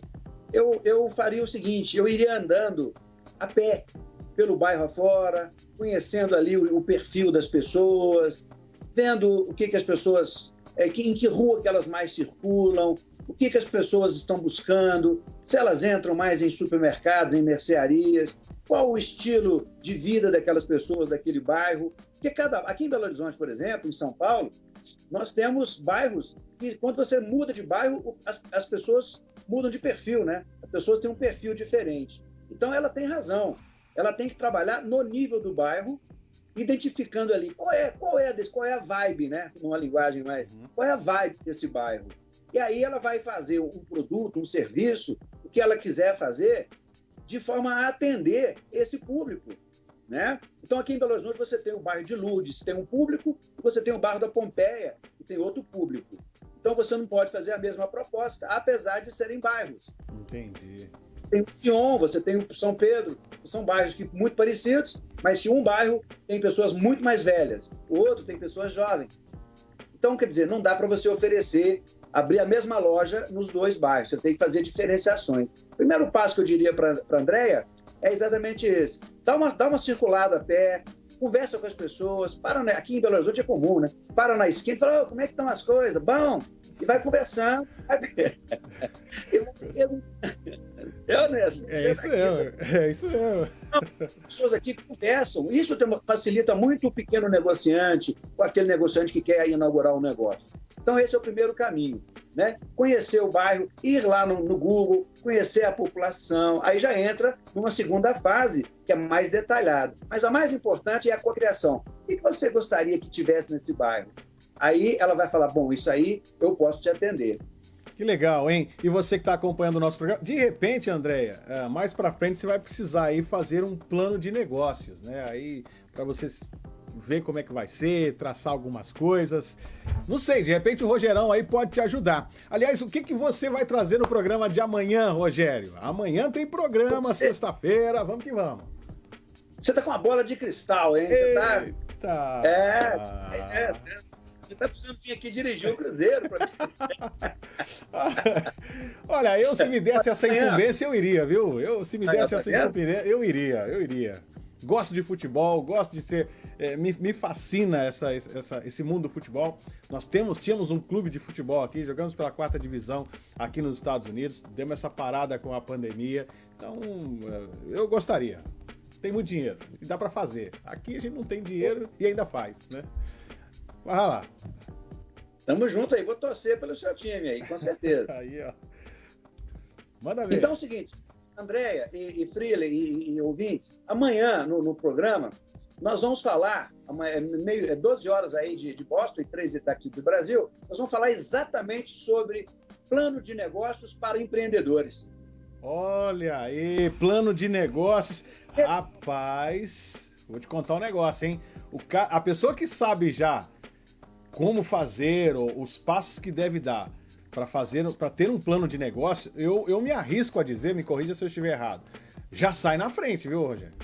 Eu, eu faria o seguinte: eu iria andando a pé pelo bairro afora, conhecendo ali o, o perfil das pessoas, vendo o que, que as pessoas. é, que, em que rua que elas mais circulam, o que, que as pessoas estão buscando, se elas entram mais em supermercados, em mercearias, qual o estilo de vida daquelas pessoas daquele bairro. Porque cada, aqui em Belo Horizonte, por exemplo, em São Paulo, nós temos bairros que, quando você muda de bairro, as, as pessoas mudam de perfil, né? As pessoas têm um perfil diferente. Então, ela tem razão. Ela tem que trabalhar no nível do bairro, identificando ali qual é, qual é, desse, qual é a vibe, né? Numa linguagem mais, uhum. qual é a vibe desse bairro. E aí ela vai fazer um produto, um serviço, o que ela quiser fazer, de forma a atender esse público. Né? Então, aqui em Belo Horizonte, você tem o bairro de Lourdes, tem um público, e você tem o bairro da Pompeia, que tem outro público. Então, você não pode fazer a mesma proposta, apesar de serem bairros. Entendi. Tem o Sion, você tem o São Pedro, são bairros que, muito parecidos, mas que um bairro tem pessoas muito mais velhas, o outro tem pessoas jovens. Então, quer dizer, não dá para você oferecer abrir a mesma loja nos dois bairros. Você tem que fazer diferenciações. O primeiro passo que eu diria para a Andréia é exatamente esse. Dá uma, dá uma circulada a pé, conversa com as pessoas, para aqui em Belo Horizonte é comum, né? Para na esquina e fala, oh, como é que estão as coisas? Bom, e vai conversando. eu, eu, eu, nessa, é isso mesmo, é isso mesmo. Pessoas aqui conversam. Isso facilita muito o pequeno negociante, ou aquele negociante que quer inaugurar um negócio. Então, esse é o primeiro caminho. Né? Conhecer o bairro, ir lá no, no Google, conhecer a população. Aí já entra numa segunda fase, que é mais detalhada. Mas a mais importante é a cocriação. O que você gostaria que tivesse nesse bairro? Aí ela vai falar: bom, isso aí eu posso te atender. Que legal, hein? E você que está acompanhando o nosso programa, de repente, Andréia, é, mais para frente você vai precisar aí fazer um plano de negócios, né? Aí para você ver como é que vai ser, traçar algumas coisas. Não sei, de repente o Rogerão aí pode te ajudar. Aliás, o que, que você vai trazer no programa de amanhã, Rogério? Amanhã tem programa, você... sexta-feira, vamos que vamos. Você tá com uma bola de cristal, hein? Você tá... Eita. É, é, é, você tá precisando vir aqui dirigir o Cruzeiro para mim. Olha, eu se me desse essa incumbência, eu iria, viu? Eu, se me desse essa incumbência, eu iria, eu iria. Gosto de futebol, gosto de ser. É, me, me, fascina essa, essa, esse mundo do futebol. Nós temos, tínhamos um clube de futebol aqui, jogamos pela quarta divisão aqui nos Estados Unidos, demos essa parada com a pandemia. Então, é, eu gostaria. Tem muito dinheiro e dá para fazer. Aqui a gente não tem dinheiro e ainda faz, né? Vai lá. Tamo junto aí, vou torcer pelo seu time aí, com certeza. aí, ó. Manda ver. Então é o seguinte, Andréia e, e Freeler e, e, ouvintes, amanhã no, no, programa nós vamos falar, é, meio, é 12 horas aí de, de Boston e 13 daqui do Brasil, nós vamos falar exatamente sobre plano de negócios para empreendedores. Olha aí, plano de negócios. É. Rapaz, vou te contar um negócio, hein? O ca... A pessoa que sabe já como fazer, ou os passos que deve dar para fazer, para ter um plano de negócio, eu, eu me arrisco a dizer, me corrija se eu estiver errado, já sai na frente, viu, Rogério?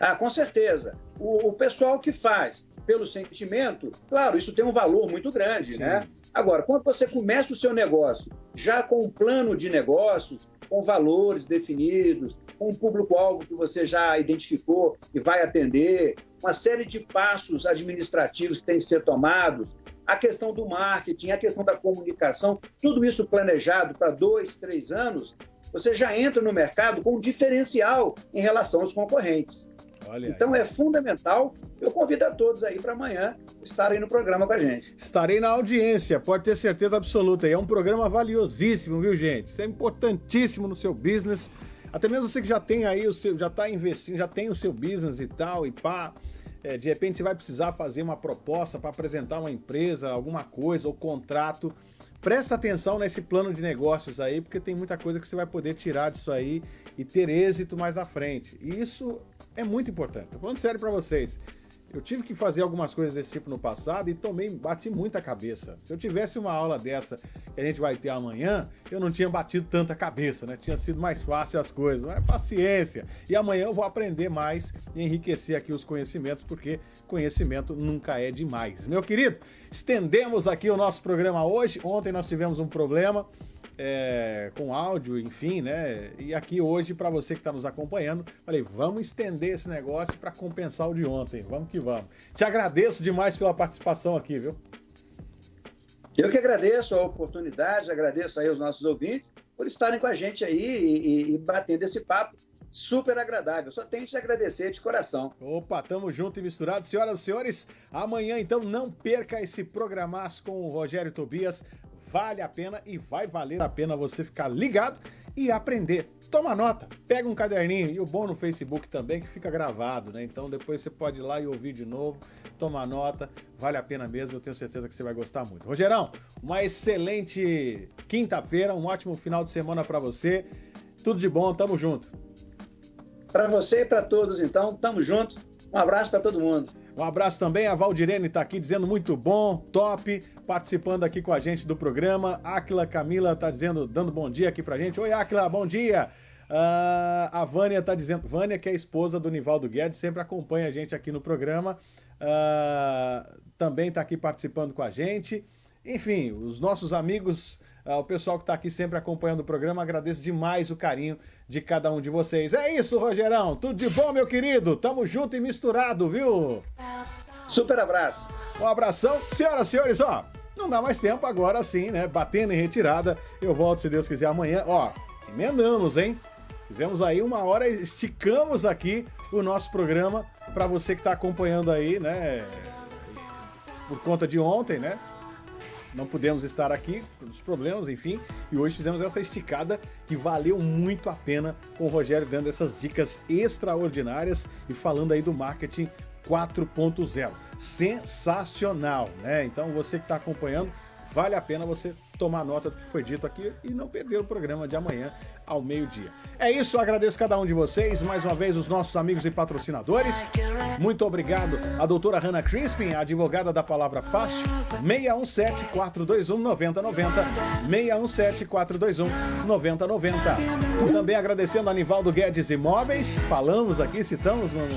Ah, com certeza. O, o pessoal que faz pelo sentimento, claro, isso tem um valor muito grande, né? Sim. né? Agora, quando você começa o seu negócio já com um plano de negócios, com valores definidos, com um público-alvo que você já identificou e vai atender, uma série de passos administrativos que têm que ser tomados, a questão do marketing, a questão da comunicação, tudo isso planejado para dois, três anos, você já entra no mercado com um diferencial em relação aos concorrentes. Olha então aí. é fundamental. Eu convido a todos aí para amanhã estarem no programa com a gente. Estarei na audiência, pode ter certeza absoluta. E é um programa valiosíssimo, viu, gente? Isso é importantíssimo no seu business. Até mesmo você que já tem aí o seu, já está investindo, já tem o seu business e tal, e pá. É, de repente você vai precisar fazer uma proposta para apresentar uma empresa, alguma coisa, ou contrato. Presta atenção nesse plano de negócios aí, porque tem muita coisa que você vai poder tirar disso aí e ter êxito mais à frente. E isso é muito importante. Tô falando sério para vocês. Eu tive que fazer algumas coisas desse tipo no passado e tomei, bati muita cabeça. Se eu tivesse uma aula dessa que a gente vai ter amanhã, eu não tinha batido tanta cabeça, né? Tinha sido mais fácil as coisas. Mas paciência. E amanhã eu vou aprender mais e enriquecer aqui os conhecimentos, porque conhecimento nunca é demais. Meu querido, estendemos aqui o nosso programa hoje. Ontem nós tivemos um problema é, com áudio, enfim, né? E aqui hoje, para você que está nos acompanhando, falei, vamos estender esse negócio para compensar o de ontem. Vamos que vamos. Te agradeço demais pela participação aqui, viu? Eu que agradeço a oportunidade, agradeço aí aos nossos ouvintes por estarem com a gente aí e, e, e batendo esse papo super agradável. Só tenho que te agradecer de coração. Opa, tamo junto e misturado. Senhoras e senhores, amanhã então não perca esse programaço com o Rogério Tobias. Vale a pena e vai valer a pena você ficar ligado e aprender. Toma nota, pega um caderninho e o bom no Facebook também que fica gravado, né? Então depois você pode ir lá e ouvir de novo, toma nota, vale a pena mesmo, eu tenho certeza que você vai gostar muito. Rogerão, uma excelente quinta-feira, um ótimo final de semana para você. Tudo de bom, tamo junto. Para você e para todos, então, tamo junto. Um abraço para todo mundo. Um abraço também, a Valdirene está aqui dizendo muito bom, top, participando aqui com a gente do programa. Aquila Camila está dizendo, dando bom dia aqui pra gente. Oi, Aquila, bom dia. Uh, a Vânia está dizendo, Vânia que é esposa do Nivaldo Guedes, sempre acompanha a gente aqui no programa. Uh, também está aqui participando com a gente. Enfim, os nossos amigos Uh, o pessoal que está aqui sempre acompanhando o programa, agradeço demais o carinho de cada um de vocês. É isso, Rogerão. Tudo de bom, meu querido. Tamo junto e misturado, viu? Super abraço. Um abração. Senhoras e senhores, ó, não dá mais tempo agora sim, né? Batendo em retirada. Eu volto, se Deus quiser, amanhã. Ó, emendamos, hein? Fizemos aí uma hora, esticamos aqui o nosso programa para você que está acompanhando aí, né? Por conta de ontem, né? não pudemos estar aqui, os problemas, enfim, e hoje fizemos essa esticada que valeu muito a pena com o Rogério dando essas dicas extraordinárias e falando aí do marketing 4.0. Sensacional, né? Então você que está acompanhando, vale a pena você tomar nota do que foi dito aqui e não perder o programa de amanhã ao meio-dia. É isso, agradeço cada um de vocês, mais uma vez os nossos amigos e patrocinadores. Muito obrigado à doutora Hannah Crispin, advogada da Palavra Fácil, 617-421-9090, 617-421-9090. Também agradecendo a Nivaldo Guedes Imóveis, falamos aqui, citamos no,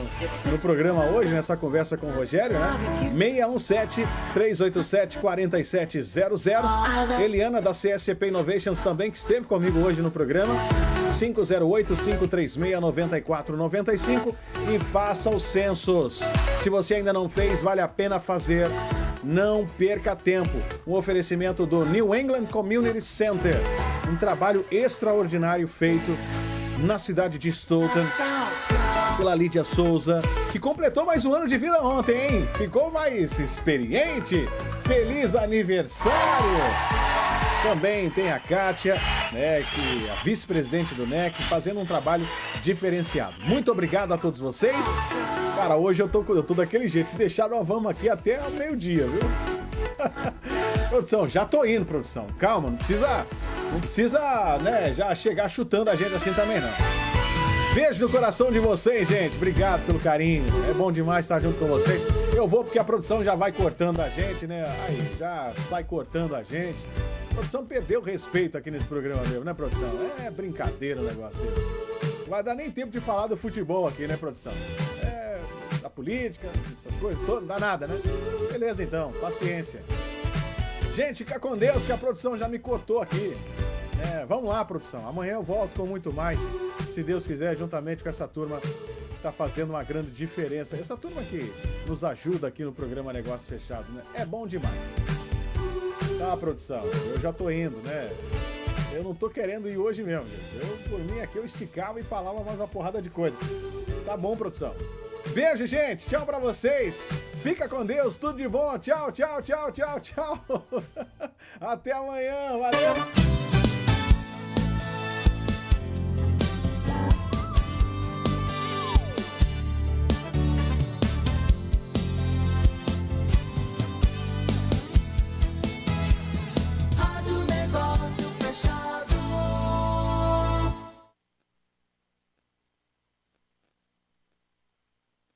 no programa hoje, nessa conversa com o Rogério, né? 617-387-4700. Eliana da CSP Innovations também, que esteve comigo hoje no programa. 508-536-9495 e faça os censos. Se você ainda não fez, vale a pena fazer. Não perca tempo. Um oferecimento do New England Community Center. Um trabalho extraordinário feito na cidade de Stoughton pela Lídia Souza, que completou mais um ano de vida ontem, hein? Ficou mais experiente. Feliz aniversário! Também tem a Kátia, né, que é a vice-presidente do NEC, fazendo um trabalho diferenciado. Muito obrigado a todos vocês. Cara, hoje eu tô, eu tô daquele jeito. Se deixar, nós vamos aqui até meio-dia, viu? produção, já tô indo, produção. Calma, não precisa, não precisa, né, já chegar chutando a gente assim também não. Beijo no coração de vocês, gente. Obrigado pelo carinho. É bom demais estar junto com vocês. Eu vou porque a produção já vai cortando a gente, né? Aí, já vai cortando a gente. A produção perdeu respeito aqui nesse programa mesmo, né, produção? É brincadeira o negócio desse. Vai dar nem tempo de falar do futebol aqui, né, produção? É, da política, essas coisas não dá nada, né? Beleza, então, paciência. Gente, fica com Deus que a produção já me cortou aqui. É, vamos lá, produção. Amanhã eu volto com muito mais, se Deus quiser, juntamente com essa turma está fazendo uma grande diferença. Essa turma que nos ajuda aqui no programa Negócio Fechado, né? É bom demais. Tá, produção, eu já tô indo, né? Eu não tô querendo ir hoje mesmo, gente. Eu, por mim, aqui eu esticava e falava mais uma porrada de coisa. Tá bom, produção? Beijo, gente. Tchau pra vocês. Fica com Deus. Tudo de bom. Tchau, tchau, tchau, tchau, tchau. Até amanhã. Valeu.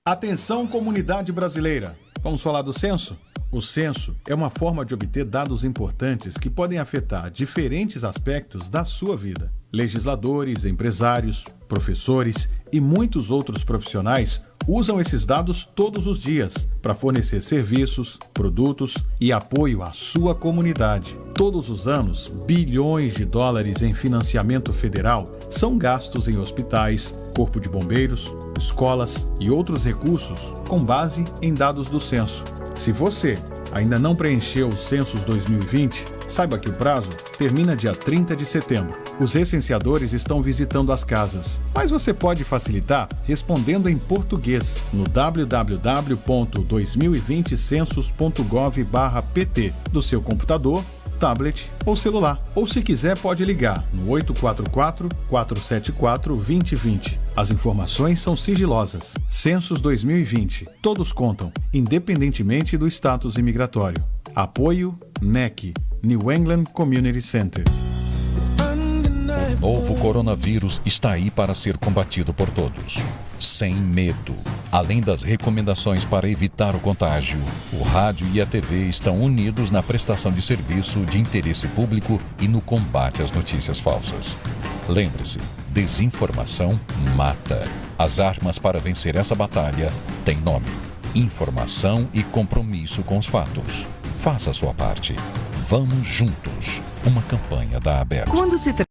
Atenção, comunidade brasileira. Vamos falar do censo? O censo é uma forma de obter dados importantes que podem afetar diferentes aspectos da sua vida. Legisladores, empresários, professores e muitos outros profissionais usam esses dados todos os dias para fornecer serviços, produtos e apoio à sua comunidade. Todos os anos, bilhões de dólares em financiamento federal são gastos em hospitais, corpo de bombeiros, escolas e outros recursos com base em dados do censo. Se você ainda não preencheu os censos 2020, saiba que o prazo termina dia 30 de setembro. Os recenseadores estão visitando as casas, mas você pode facilitar respondendo em português no www.2020census.gov/pt do seu computador tablet ou celular. Ou se quiser, pode ligar no 844-474-2020. As informações são sigilosas. Census 2020. Todos contam, independentemente do status imigratório. Apoio NEC, New England Community Center. O novo coronavírus está aí para ser combatido por todos, sem medo. Além das recomendações para evitar o contágio, o rádio e a TV estão unidos na prestação de serviço de interesse público e no combate às notícias falsas. Lembre-se, desinformação mata. As armas para vencer essa batalha têm nome: informação e compromisso com os fatos. Faça a sua parte. Vamos juntos. Uma campanha da Aberta.